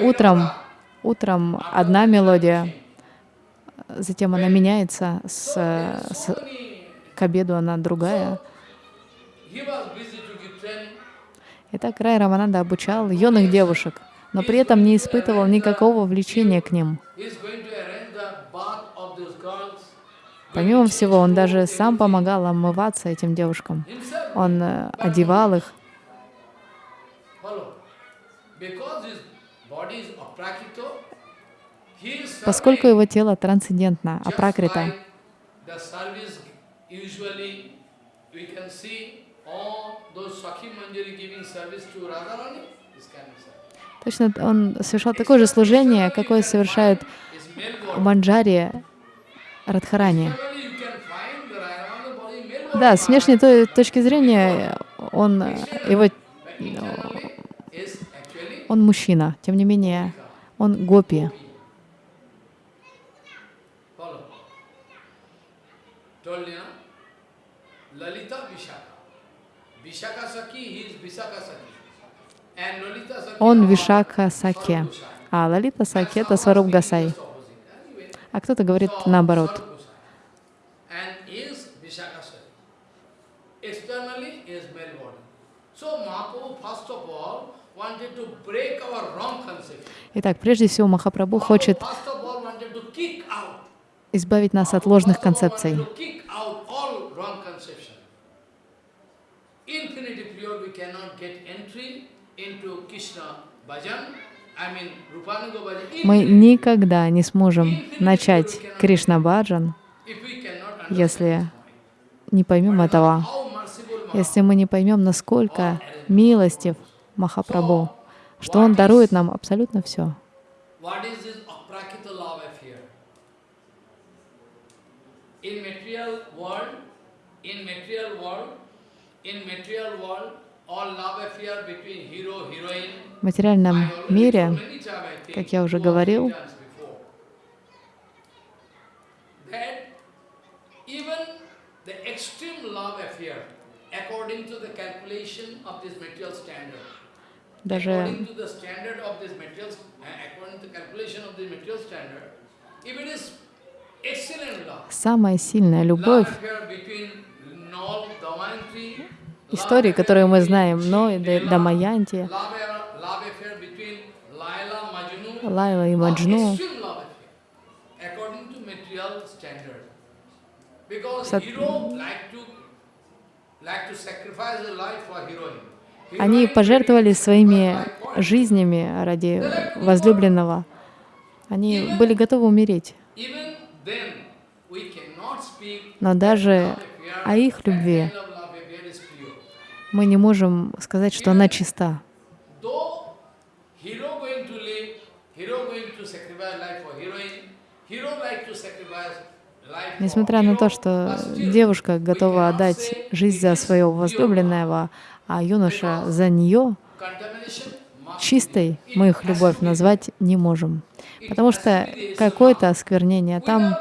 Утром, утром одна мелодия, затем она меняется, с, с, к обеду она другая. Итак, Рай Рамананда обучал юных девушек, но при этом не испытывал никакого влечения к ним. Помимо всего, он даже сам помогал омываться этим девушкам. Он э, одевал их. Поскольку его тело трансцендентно, апракрита, Точно он совершал такое же служение, какое совершает Манджари Радхарани. Да, с внешней точки зрения он, его, он мужчина, тем не менее, он гопи. Он Вишака Саке, а Лалита Саке — это Сваруб Гасай. А кто-то говорит наоборот. Итак, прежде всего Махапрабху хочет избавить нас от ложных концепций. Мы никогда не сможем начать Кришна Баджан, если не поймем этого, если мы не поймем, насколько милостив Махапрабху, что Он дарует нам абсолютно все. In material world, in material world, в материальном мире, как я уже говорил, даже самая сильная любовь истории, которые мы знаем, но и Дамаянти, Лайла и Маджну, они пожертвовали своими жизнями ради возлюбленного. Они были готовы умереть. Но даже о их любви мы не можем сказать, что она чиста. Несмотря на то, что девушка готова отдать жизнь за своего возлюбленного, а юноша за нее, чистой мы их любовь назвать не можем. Потому что какое-то осквернение там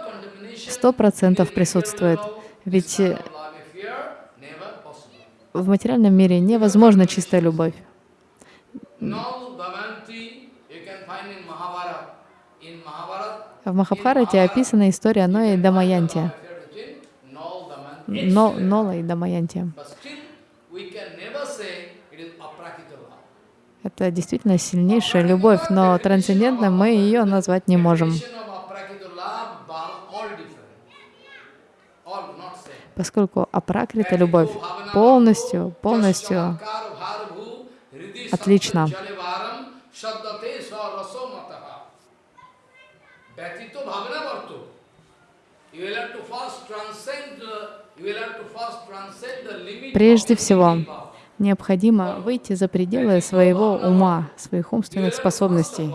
сто процентов присутствует. Ведь в материальном мире невозможна чистая любовь. В Махабхарате описана история Ноя и Дамаянти. Но, Нола и Дамаянти. Это действительно сильнейшая любовь, но трансцендентно мы ее назвать не можем. поскольку апракрита любовь полностью, полностью отлично. Прежде всего, необходимо выйти за пределы своего ума, своих умственных способностей.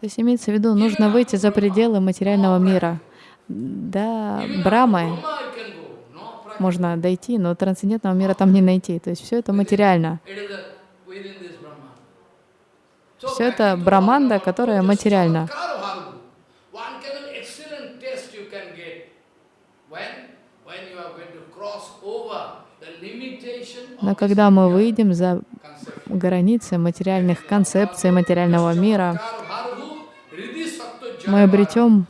То есть имеется в виду, нужно выйти за пределы материального мира. До Брамы можно дойти, но трансцендентного мира там не найти. То есть все это материально. Все это браманда, которая материальна. Но когда мы выйдем за. Границы материальных концепций материального мира, мы обретем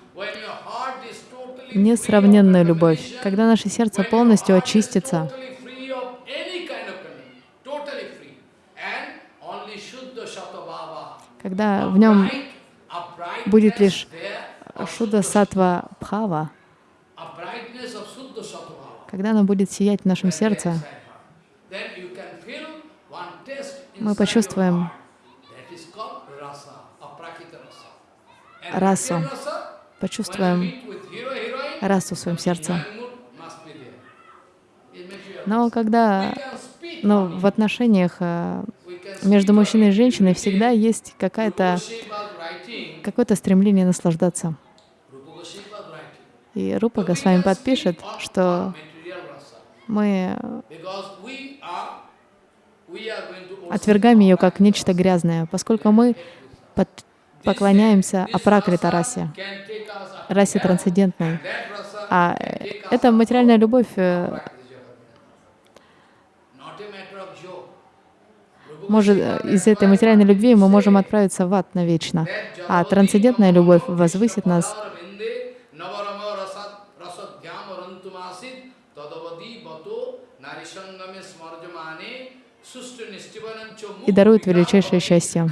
несравненную любовь. Когда наше сердце полностью очистится, когда в нем будет лишь Шуда Сатва Бхава, когда оно будет сиять в нашем сердце, excite her. Then you can feel one taste мы inside your почувствуем heart. That is called rasa, aprakita rasa. And Расу. почувствуем расу в своем сердце. Но когда но в отношениях э, между мужчиной и женщиной всегда есть какое-то стремление наслаждаться. И Рупа can подпишет, что мы отвергаем ее как нечто грязное, поскольку мы под- поклоняемся Апракрита расе, расе трансцендентной. А us эта материальная любовь э, может, э, из этой материальной любви мы можем отправиться в ад навечно. А трансцендентная любовь возвысит нас и дарует величайшее счастье.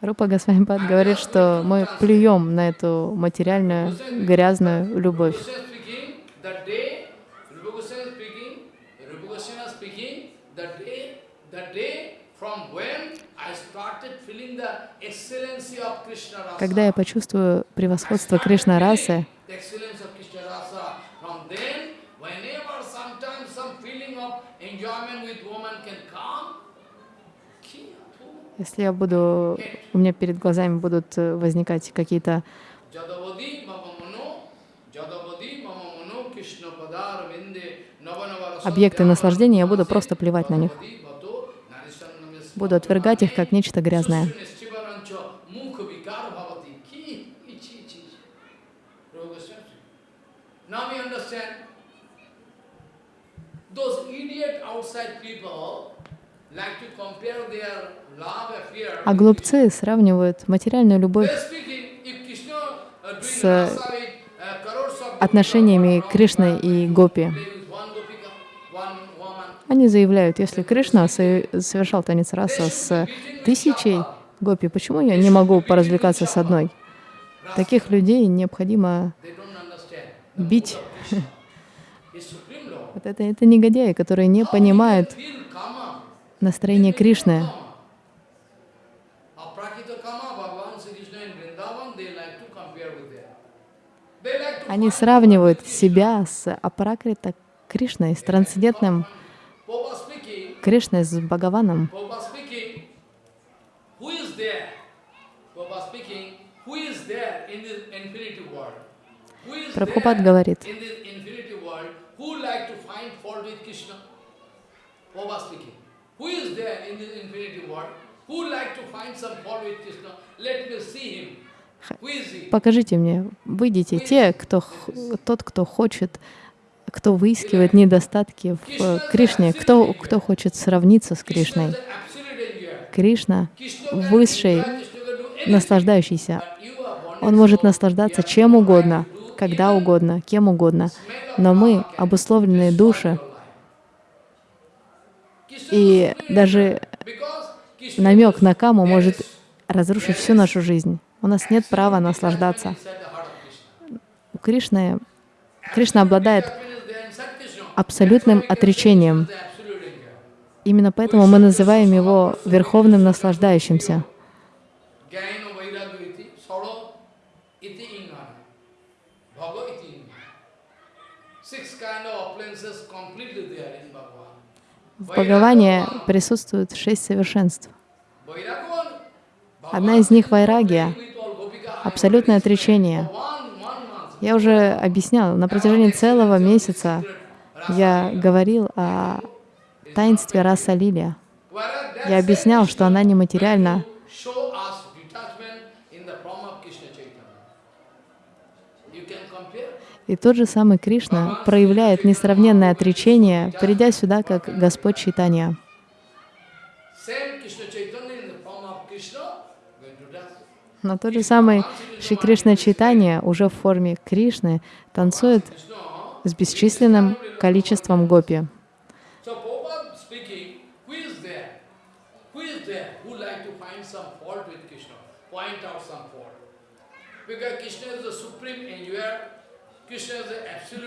Рупа Госвамипад говорит, что мы плюем на эту материальную, грязную любовь. Когда я почувствую превосходство Кришна расы, the excellence of Krishna rasa. From then, whenever sometimes some feeling of enjoyment with woman can come, ki- если я буду, у меня перед глазами будут э, возникать какие-то объекты наслаждения, я буду просто плевать на них, буду отвергать их как нечто грязное. Now we understand. Those idiot outside people А глупцы сравнивают материальную любовь uh, с uh, of отношениями Кришны и Гопи. Они заявляют, если Кришна со- совершал танец раса с тысячей Гопи, почему я не могу поразвлекаться с одной? Таких людей необходимо бить. *laughs* Вот это, это негодяи, которые не понимают. Настроение Кришны. Они сравнивают себя с Апракрита Кришной, с трансцендентным Кришной, с Бхагаваном. Прабхупад говорит, who is there in this infinity world who like to find some fault with Krishna? Let me see him. Покажите мне, выйдите, те, кто, тот, кто хочет, кто выискивает недостатки в э, Кришне, кто, кто хочет сравниться с Кришной. Кришна высший, наслаждающийся. Он может наслаждаться чем угодно, когда угодно, кем угодно. Но мы, обусловленные души, и даже намек на каму может разрушить всю нашу жизнь. У нас нет права наслаждаться. У Кришны, Кришна обладает абсолютным отречением. Именно поэтому мы называем его верховным наслаждающимся. Six kind of appliances completely there. В Бхагаване присутствует шесть совершенств. Одна из них — вайрагия, абсолютное отречение. Я уже объяснял, на протяжении целого месяца я говорил о таинстве раса лилия. Я объяснял, что она нематериальна, show us detachment in the form of Krishna Chaitanya. You can compare. И тот же самый Кришна проявляет несравненное отречение, придя сюда как Господь Чайтанья. Но тот же самый Шри Кришна Чайтанья уже в форме Кришны танцует с бесчисленным количеством гопи. So Prabhupada speaking, who is there? Who is there who like to find some fault with Krishna? Point out some fault. Because Krishna is the supreme enjoyer. Krishna is the absolute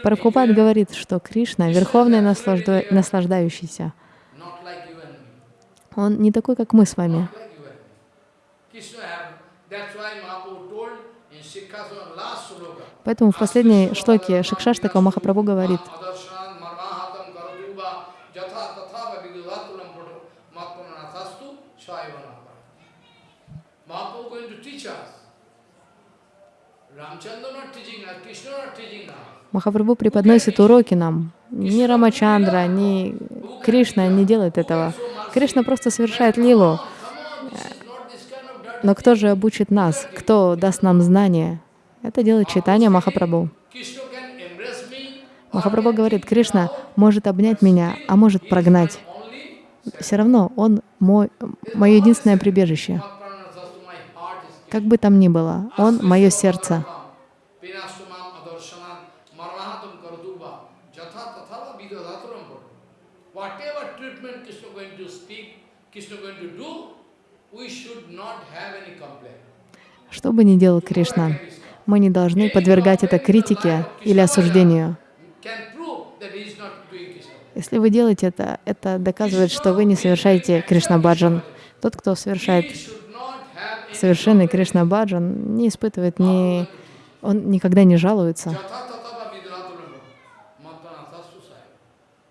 Прабхупад говорит, что Кришна — верховный наслажда- наслаждающийся. Он не такой, как мы с вами. Поэтому в последней шлоке Шикшаштака Махапрабху говорит, Adarshana marmahatam karatuva jatha tatha vidudatulam puto matmanathastu shayavana. Mahaprabhu going to teach us. Ramchandra not teaching us, Krishna not teaching us. Махапрабху преподносит уроки нам. Ни Рамачандра, ни Кришна не делает этого. Кришна просто совершает лилу. Dirty. Но кто же обучит нас? Кто даст нам знания? Это делает читание Махапрабху. Махапрабху говорит, Кришна может обнять меня, а может прогнать. Все равно он мой, мое единственное прибежище. Как бы там ни было, он мое сердце. Pinastumam adarshanam marmahatam karatuva jatha tatha vidudatulam puto. Whatever treatment Krishna going to speak, Krishna going to do, we should not have any complaint. Что бы ни делал Кришна, мы не должны подвергать это критике или осуждению. Если вы делаете это, это доказывает, что вы не совершаете Кришна Баджан. Тот, кто совершает совершенный Кришна Баджан, не испытывает ни... Он никогда не жалуется. jatha tatha vidudatulam puto. Matmanathastu sai.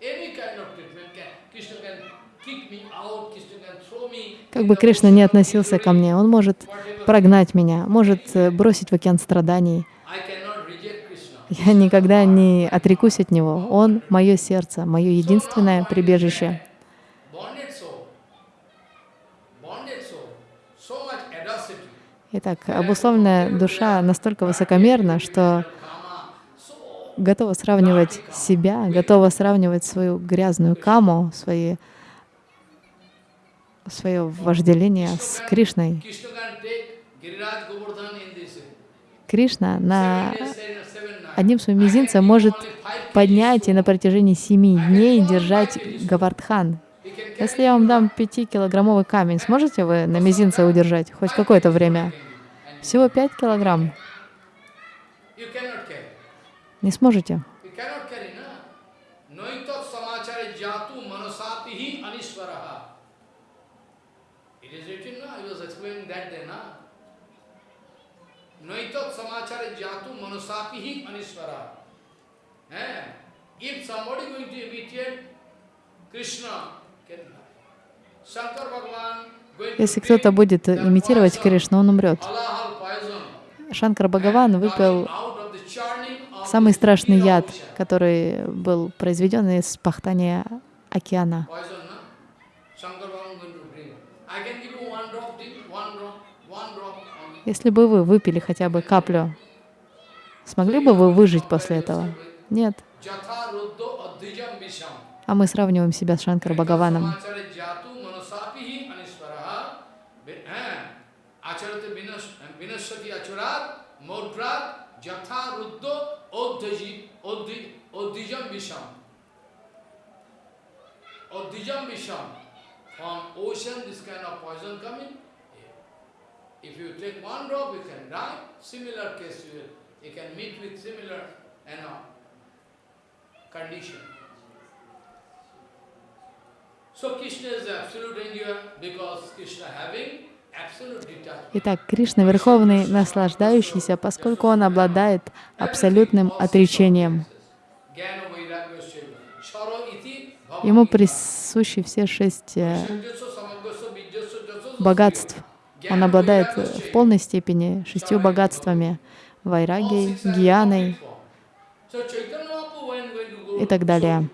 Any kind of treatment can, Krishna can kick me out, Krishna can throw me. Как бы Кришна не относился ко мне, он может прогнать меня, может э, бросить в океан страданий. Я никогда не отрекусь от него. Он — мое сердце, мое единственное прибежище. Итак, обусловленная душа настолько высокомерна, что готова сравнивать себя, готова сравнивать свою грязную каму, свои, свое вожделение с Кришной. Кришна на одним своим мизинцем может поднять и на протяжении семи дней держать Гавардхан. Если я вам дам пятикилограммовый камень, сможете вы на мизинце удержать хоть какое-то время? Всего пять килограмм. Не сможете. Noitat samachare jatu manasapihi aniswaraha. Eh? If somebody going to imitate Krishna, can Shankar Bhagavan Если кто-то будет имитировать Кришну, он умрет. Шанкар Бхагаван выпил самый страшный яд, который был произведен из пахтания океана. Poison, no? Shankar Bhagavan going to bring. I can give you one drop, drink, one drop, one drop only. Если бы вы выпили хотя бы каплю, смогли бы вы выжить после этого? Нет. А мы сравниваем себя с Шанкар Бхагаваном. Eh. From ocean this kind of poison coming. If you take one drop, you can die. Similar case, you, you can meet with similar, you know, condition. So Krishna is the absolute enjoyer because Krishna having. Итак, Кришна — верховный наслаждающийся, поскольку он обладает абсолютным отречением. Ему присущи все шесть э, богатств. Он обладает э, в полной степени шестью богатствами — вайрагией, гьяной и так далее.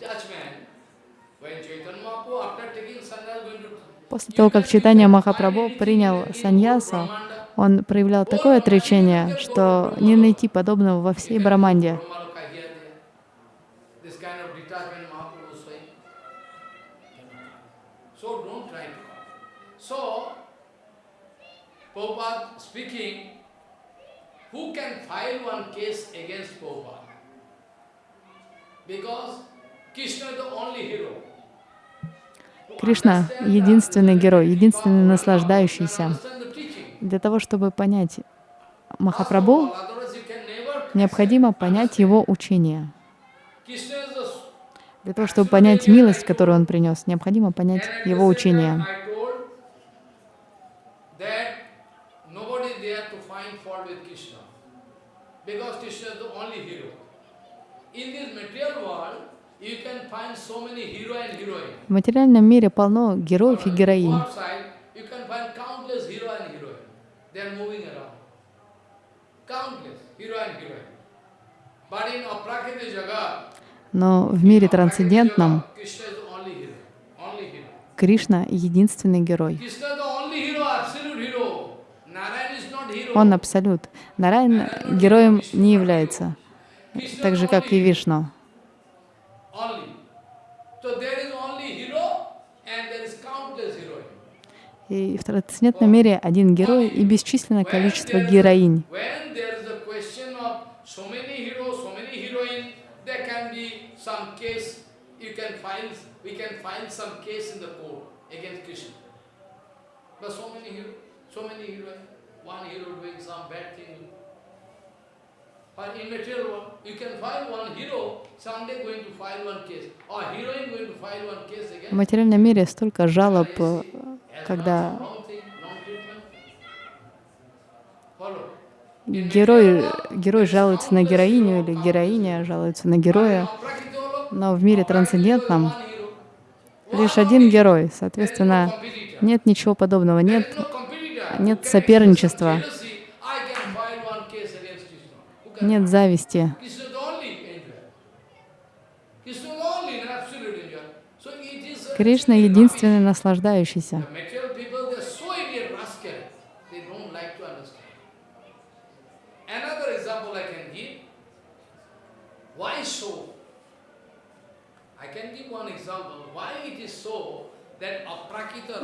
После того, как Читания Махапрабху принял саньясу, он проявлял такое отречение, что не найти подобного во всей Браманде. Prabhupada speaking, who can file one case against Prabhupada? Because Krishna is the only hero. Кришна — единственный герой, единственный наслаждающийся. Для того, чтобы понять Махапрабху, необходимо понять его учение. Для того, чтобы понять милость, которую он принес, необходимо понять его учение. time, I told that nobody there to find fault with Krishna. Because Krishna is the only hero. In this material world, you can find so many hero and heroine. В материальном мире полно героев и героинь. You can find countless hero and heroine. They are moving around. Countless hero and heroine. But in Aprakriti Jagat, Но в мире трансцендентном. Кришна — единственный герой. Krishna is the only hero, absolute hero. Narayan is not hero. Он абсолют. Нарайн героем не является, так же, как и. Вишну. И в трансцендентном мире один герой и бесчисленное количество героинь. So many heroes, one hero doing some bad thing. But in material world, you can find one hero someday going to file one case, or heroine going to file one case В against материальном мире столько жалоб, э, когда герой, герой жалуется на героиню или героиня жалуется на героя. Но в мире трансцендентном лишь один герой, соответственно, нет ничего подобного, нет, нет соперничества, нет зависти. Кришна — единственный наслаждающийся.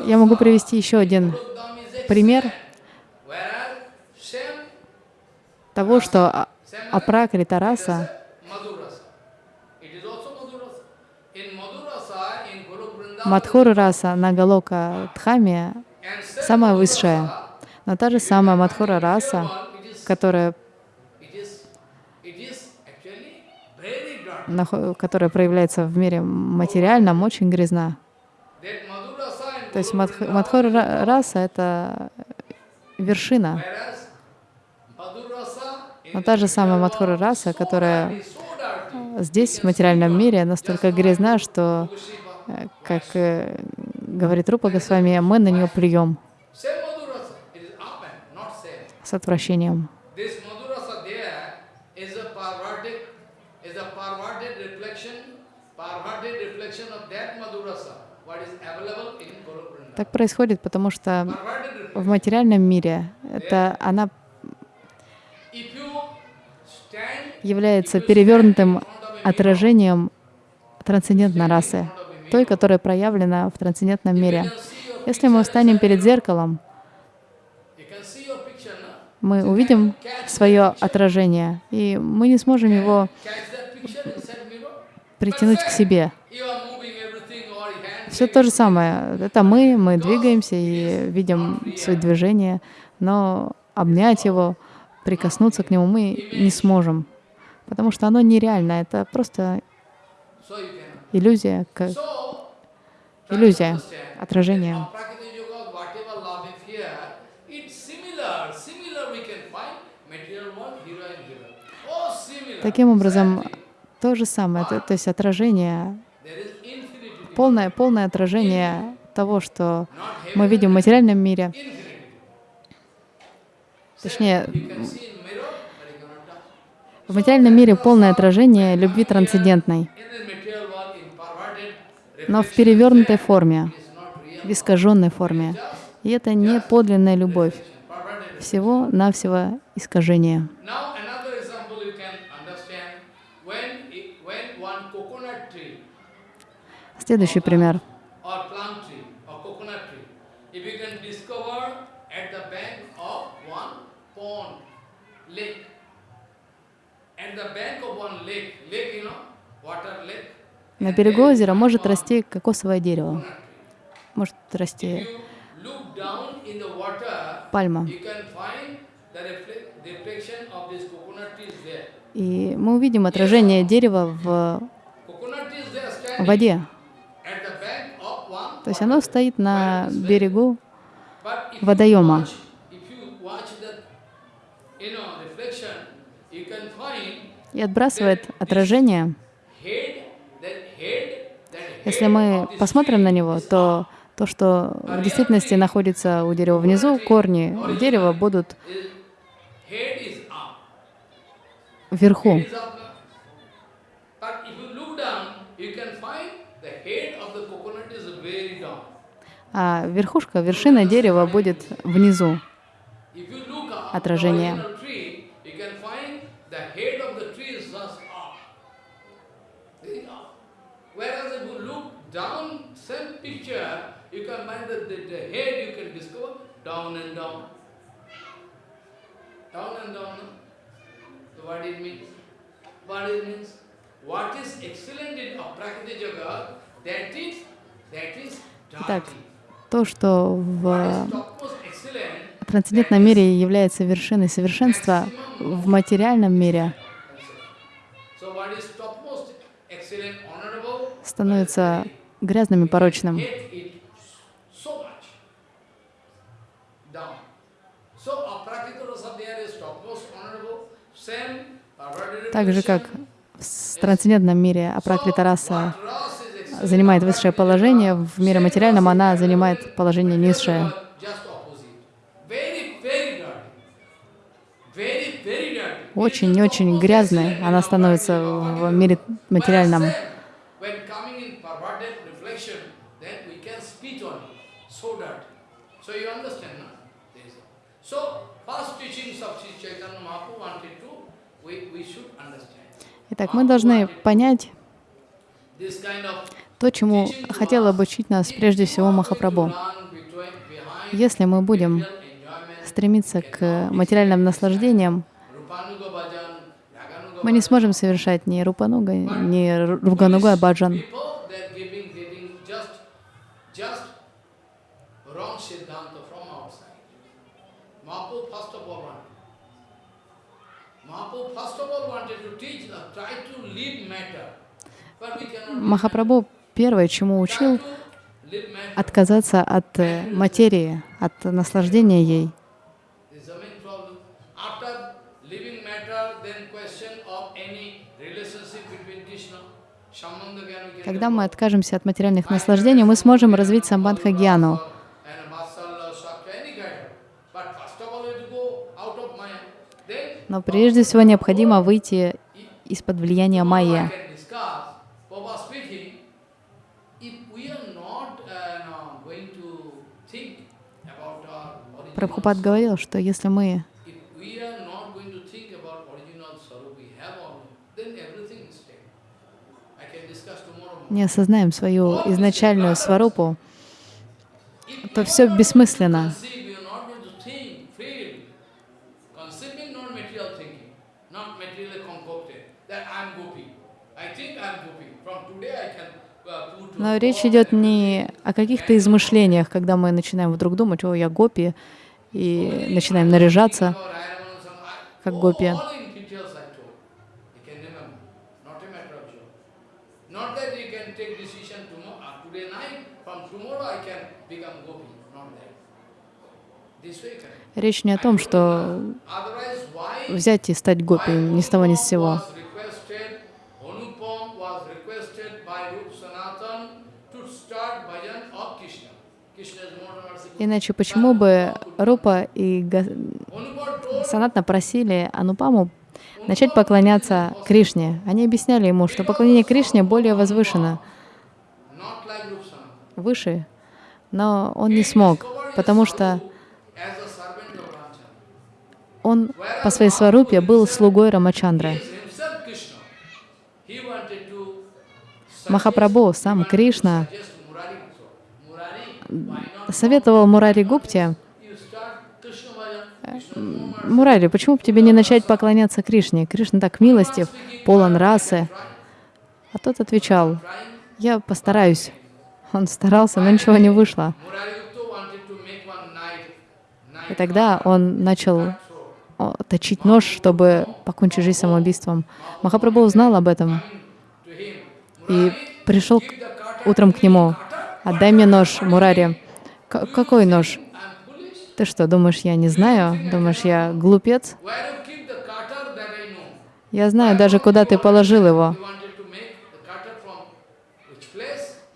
Я могу привести еще один пример того, что а- апракрита раса, Мадхура раса на Галока Дхаме самая высшая. Но та же самая Мадхура раса, которая, которая проявляется в мире материальном, очень грязна. То есть Мадх- ра- раса — это вершина. Но та же самая Мадхура раса, которая здесь, в материальном мире, настолько грязна, что, э, как э, говорит Рупа Госвами, мы на нее плюем Same Madhurasa, it is up and not same. с отвращением. This Madhurasa there is a perverted, is a perverted reflection, perverted reflection of that Madhurasa, what is available in Guru Vrindavan. Так происходит, потому что в материальном мире это она является перевернутым отражением трансцендентной расы, той, которая проявлена в трансцендентном мире. Если мы встанем перед зеркалом, мы увидим свое отражение, и мы не сможем его притянуть к себе. You are moving everything or your hand. Все то же самое. Это мы, мы двигаемся и видим свои движения, но обнять его, прикоснуться к нему мы не сможем, потому что оно нереально, это просто иллюзия, как иллюзия, отражение. Таким образом, то же самое, то, то есть отражение. Полное, полное отражение того, что мы видим в материальном мире. Точнее, в материальном мире полное отражение любви трансцендентной, но в перевернутой форме, в искаженной форме. И это не подлинная любовь, всего-навсего искажение. Now another example you can understand when it, when one coconut tree Следующий пример. or plum tree or coconut tree, if you can discover at the bank of one pond, lake, at the bank of one lake, lake you know, water lake, На берегу озера может расти кокосовое дерево, может расти пальма. И мы увидим отражение дерева в воде. at the bank of one То есть оно стоит на берегу водоема. и отбрасывает отражение. Если мы посмотрим на него, то то, что в действительности находится у дерева внизу, корни дерева будут вверху. And down. Down and down. no? So what it means? What it means? What is excellent in Aprakriti Jagat, that is, that is Итак. То, что в трансцендентном мире является вершиной совершенства, в материальном мире становится грязным и порочным. Так же, как в трансцендентном мире Апракрита раса Занимает высшее положение, в мире материальном она занимает положение низшее. Очень-очень грязной она становится в мире материальном. Итак, мы должны понять то, чему хотел обучить нас прежде всего Махапрабху. Если мы будем стремиться к материальным наслаждениям, мы не сможем совершать ни рупануга, ни ругануга баджан. Uh, cannot leave Махапрабху первое, чему учил, отказаться от э, материи, от наслаждения ей. Когда мы откажемся от материальных наслаждений, мы сможем развить самбандха гьяну. Но прежде всего необходимо выйти из-под влияния майя. Gopi. I think I am gopi. From today I can uh, prove to Но речь идет не о каких-то измышлениях, когда мы начинаем вдруг думать, о, я гопи, и начинаем наряжаться, как гопи. Речь не о том, что взять и стать гопи ни с того ни с сего. Иначе почему бы Рупа и Санатна просили Анупаму начать поклоняться Кришне? Они объясняли ему, что поклонение Кришне более возвышено, выше, но он не смог, потому что он по своей сварупе был слугой Рамачандра. Махапрабху, сам Кришна, советовал Мурари Гупте, Мурари, почему бы тебе не начать поклоняться Кришне? Кришна так милостив, полон расы. А тот отвечал, я постараюсь. Он старался, но ничего не вышло. И тогда он начал точить нож, чтобы покончить жизнь самоубийством. Махапрабху узнал об этом и пришел утром к нему. «Отдай мне нож, Мурари». «Какой нож?» «Ты что, думаешь, я не знаю? Думаешь, я глупец?» «Я знаю даже, куда ты положил его.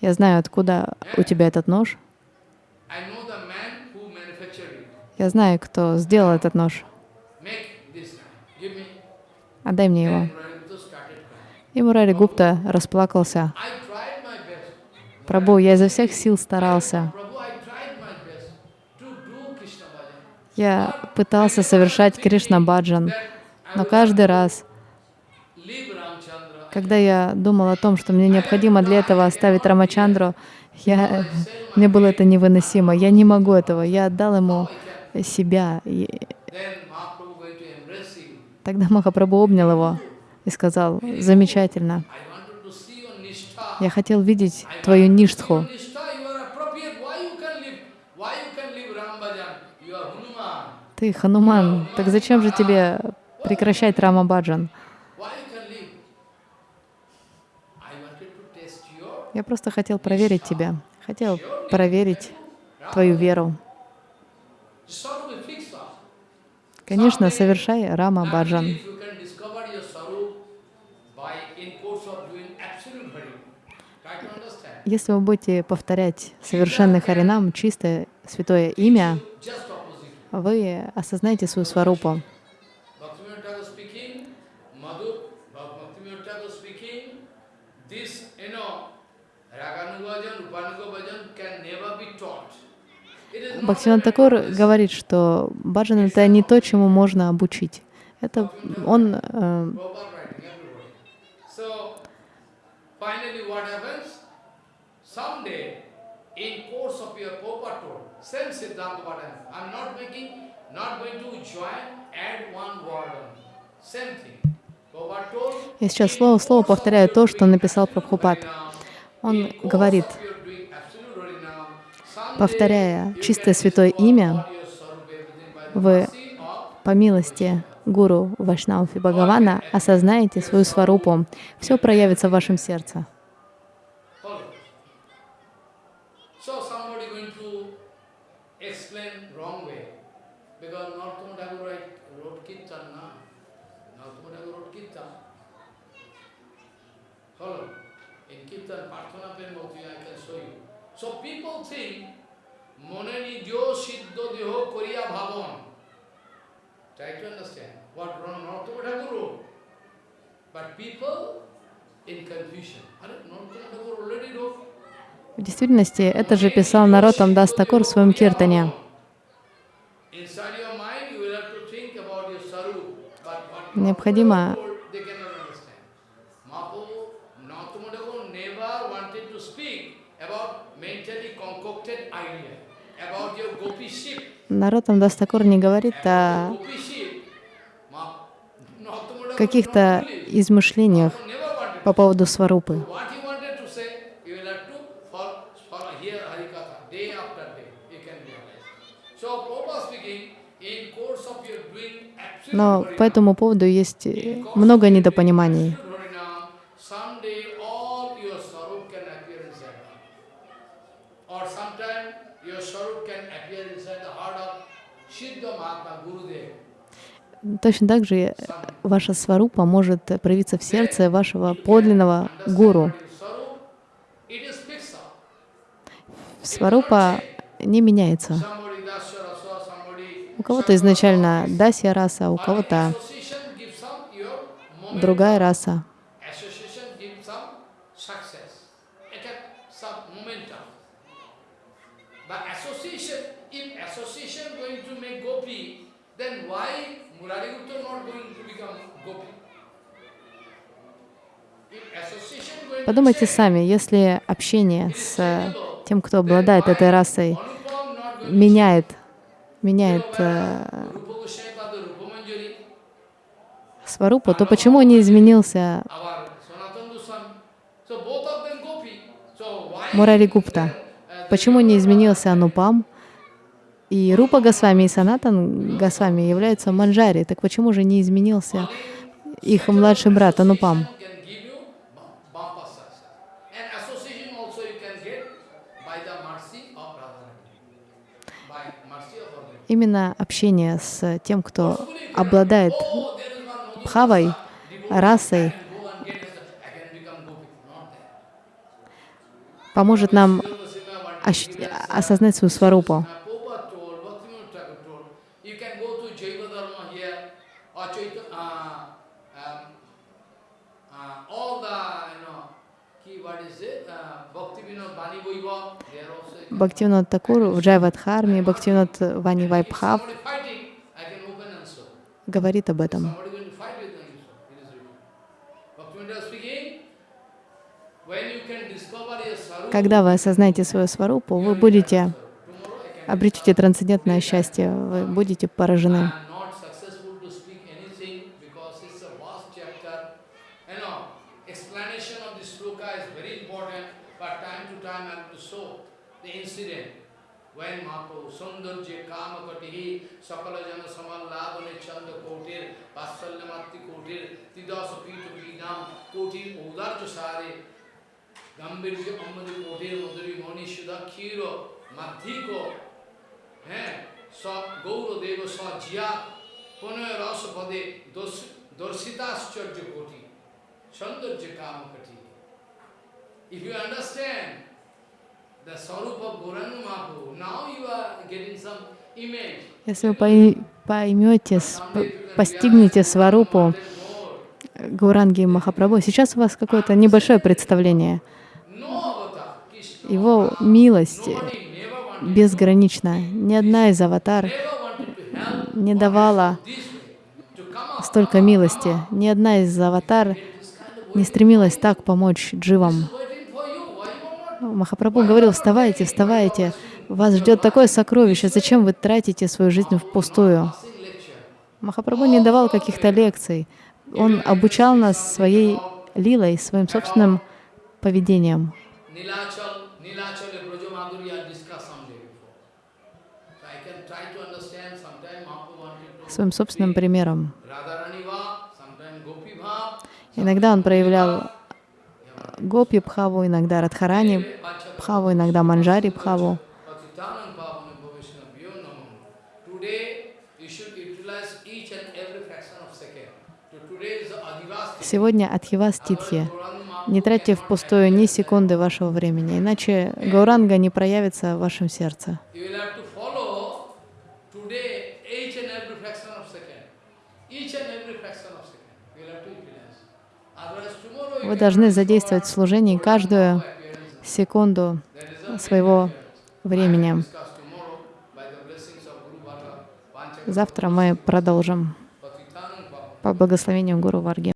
Я знаю, откуда у тебя этот нож. Я знаю, кто сделал этот нож. Отдай мне его. И Мурари Гупта расплакался. Прабу, я изо всех сил старался. Я пытался совершать Кришна Баджан, но каждый раз, когда я думал о том, что мне необходимо для этого оставить Рамачандру, я, мне было это невыносимо. Я не могу этого. Я отдал ему себя. И тогда Махапрабху обнял его и сказал, замечательно. Я хотел видеть твою ништху. Ты Хануман, так зачем же тебе прекращать Рамабаджан? Я просто хотел проверить тебя, хотел проверить твою веру. Конечно, совершай Рама Баджан. Если вы будете повторять совершенный Харинам, чистое святое имя, вы осознаете свою сварупу. Бхактиван Такур говорит, что баджан — это не то, чему можно обучить. Это он... Э, in course of your Prabhupada same Siddhanta Bhattacharya. I'm not making, not going to join, add one word on. Same thing. Я сейчас слово в слово повторяю то, что написал Прабхупад. Он говорит, повторяя чистое святое имя, вы по милости Гуру Вашнауфи Бхагавана осознаете свою сварупу. Все проявится в вашем сердце. В действительности, это же писал Наротам Дас Такур в своем киртане. Необходимо народ там не говорит о каких-то измышлениях по поводу сварупы. Но по этому поводу есть много недопониманий. Точно так же ваша сварупа может проявиться в сердце вашего подлинного гуру. Сварупа не меняется. У кого-то изначально дасья раса, у кого-то другая раса. Association gives some success. It has some momentum. But association, if association going to make gopi, then why Murari Gupta not going to become gopi? If association going to Подумайте сами, если общение с тем, кто обладает этой расой, меняет, меняет э, сварупу, то почему не изменился Мурари Гупта? Почему не изменился Анупам? И Рупа Госвами и Санатан Госвами являются манджари. Так почему же не изменился их младший брат Анупам? can give you bum- bumper success. And association also you can get by the mercy of Radharani. By mercy of Radharani. Именно общение с тем, кто обладает бхавой, расой, поможет нам осознать свою сварупу. Uh, Prabhupada told, Bhaktivinoda Thakur told, you can go to Jaiva Dharma here, or Chaita, uh, um, uh, all the, you know, key, what is it, uh, Bhaktivinoda Bani Vaibhav, they are also, you can- Бхактивинод Такур в Джайвадхарме, Бхактивинод Вани if Вайбхав somebody fighting, I can open and show. говорит об этом. Somebody going to fight with them, you show. It is written. Bhaktivinoda speaking, when you can discover your sarup, Когда вы осознаете свою сварупу, вы будете обретете трансцендентное счастье, вы будете поражены. Katihi Sakala Jana Samalladane Chanda Kotir Vasalyamati Kotir Tidasa Pita Vinam Kotir Udarja Sare Gambirja Amadi Kotir Madhuri Moni Shuddha Khiro Madhiko হ্যাঁ সব গৌরদেব স জিয়া পনয় রস পদে দর্শিতাশ্চর্য কোটি সৌন্দর্য কাম কটি If you understand the Sarup of Gauranga Mahaprabhu, now you are getting some image. Если вы пой- поймете, постигнете сварупу More. Гауранги Махапрабху, сейчас у вас какое-то небольшое представление. Его милость безгранична. Ни одна из аватар не давала столько милости. Ни одна из аватар не стремилась так помочь дживам. Махапрабху говорил, вставайте, вставайте, вас ждет такое сокровище, зачем вы тратите свою жизнь впустую? Махапрабху не давал каких-то лекций. Он обучал нас своей лилой, своим собственным поведением. Своим собственным примером. Иногда он проявлял гопи Бхаву, иногда Радхарани Бхаву, иногда Манджари Бхаву. Сегодня Адхива Ститхи. Gauranga Mahaprabhu Не тратьте впустую ни секунды вашего времени, иначе Гауранга не проявится в вашем сердце. Вы должны задействовать в служении каждую секунду своего времени. Завтра мы продолжим по благословению Гуру Варги.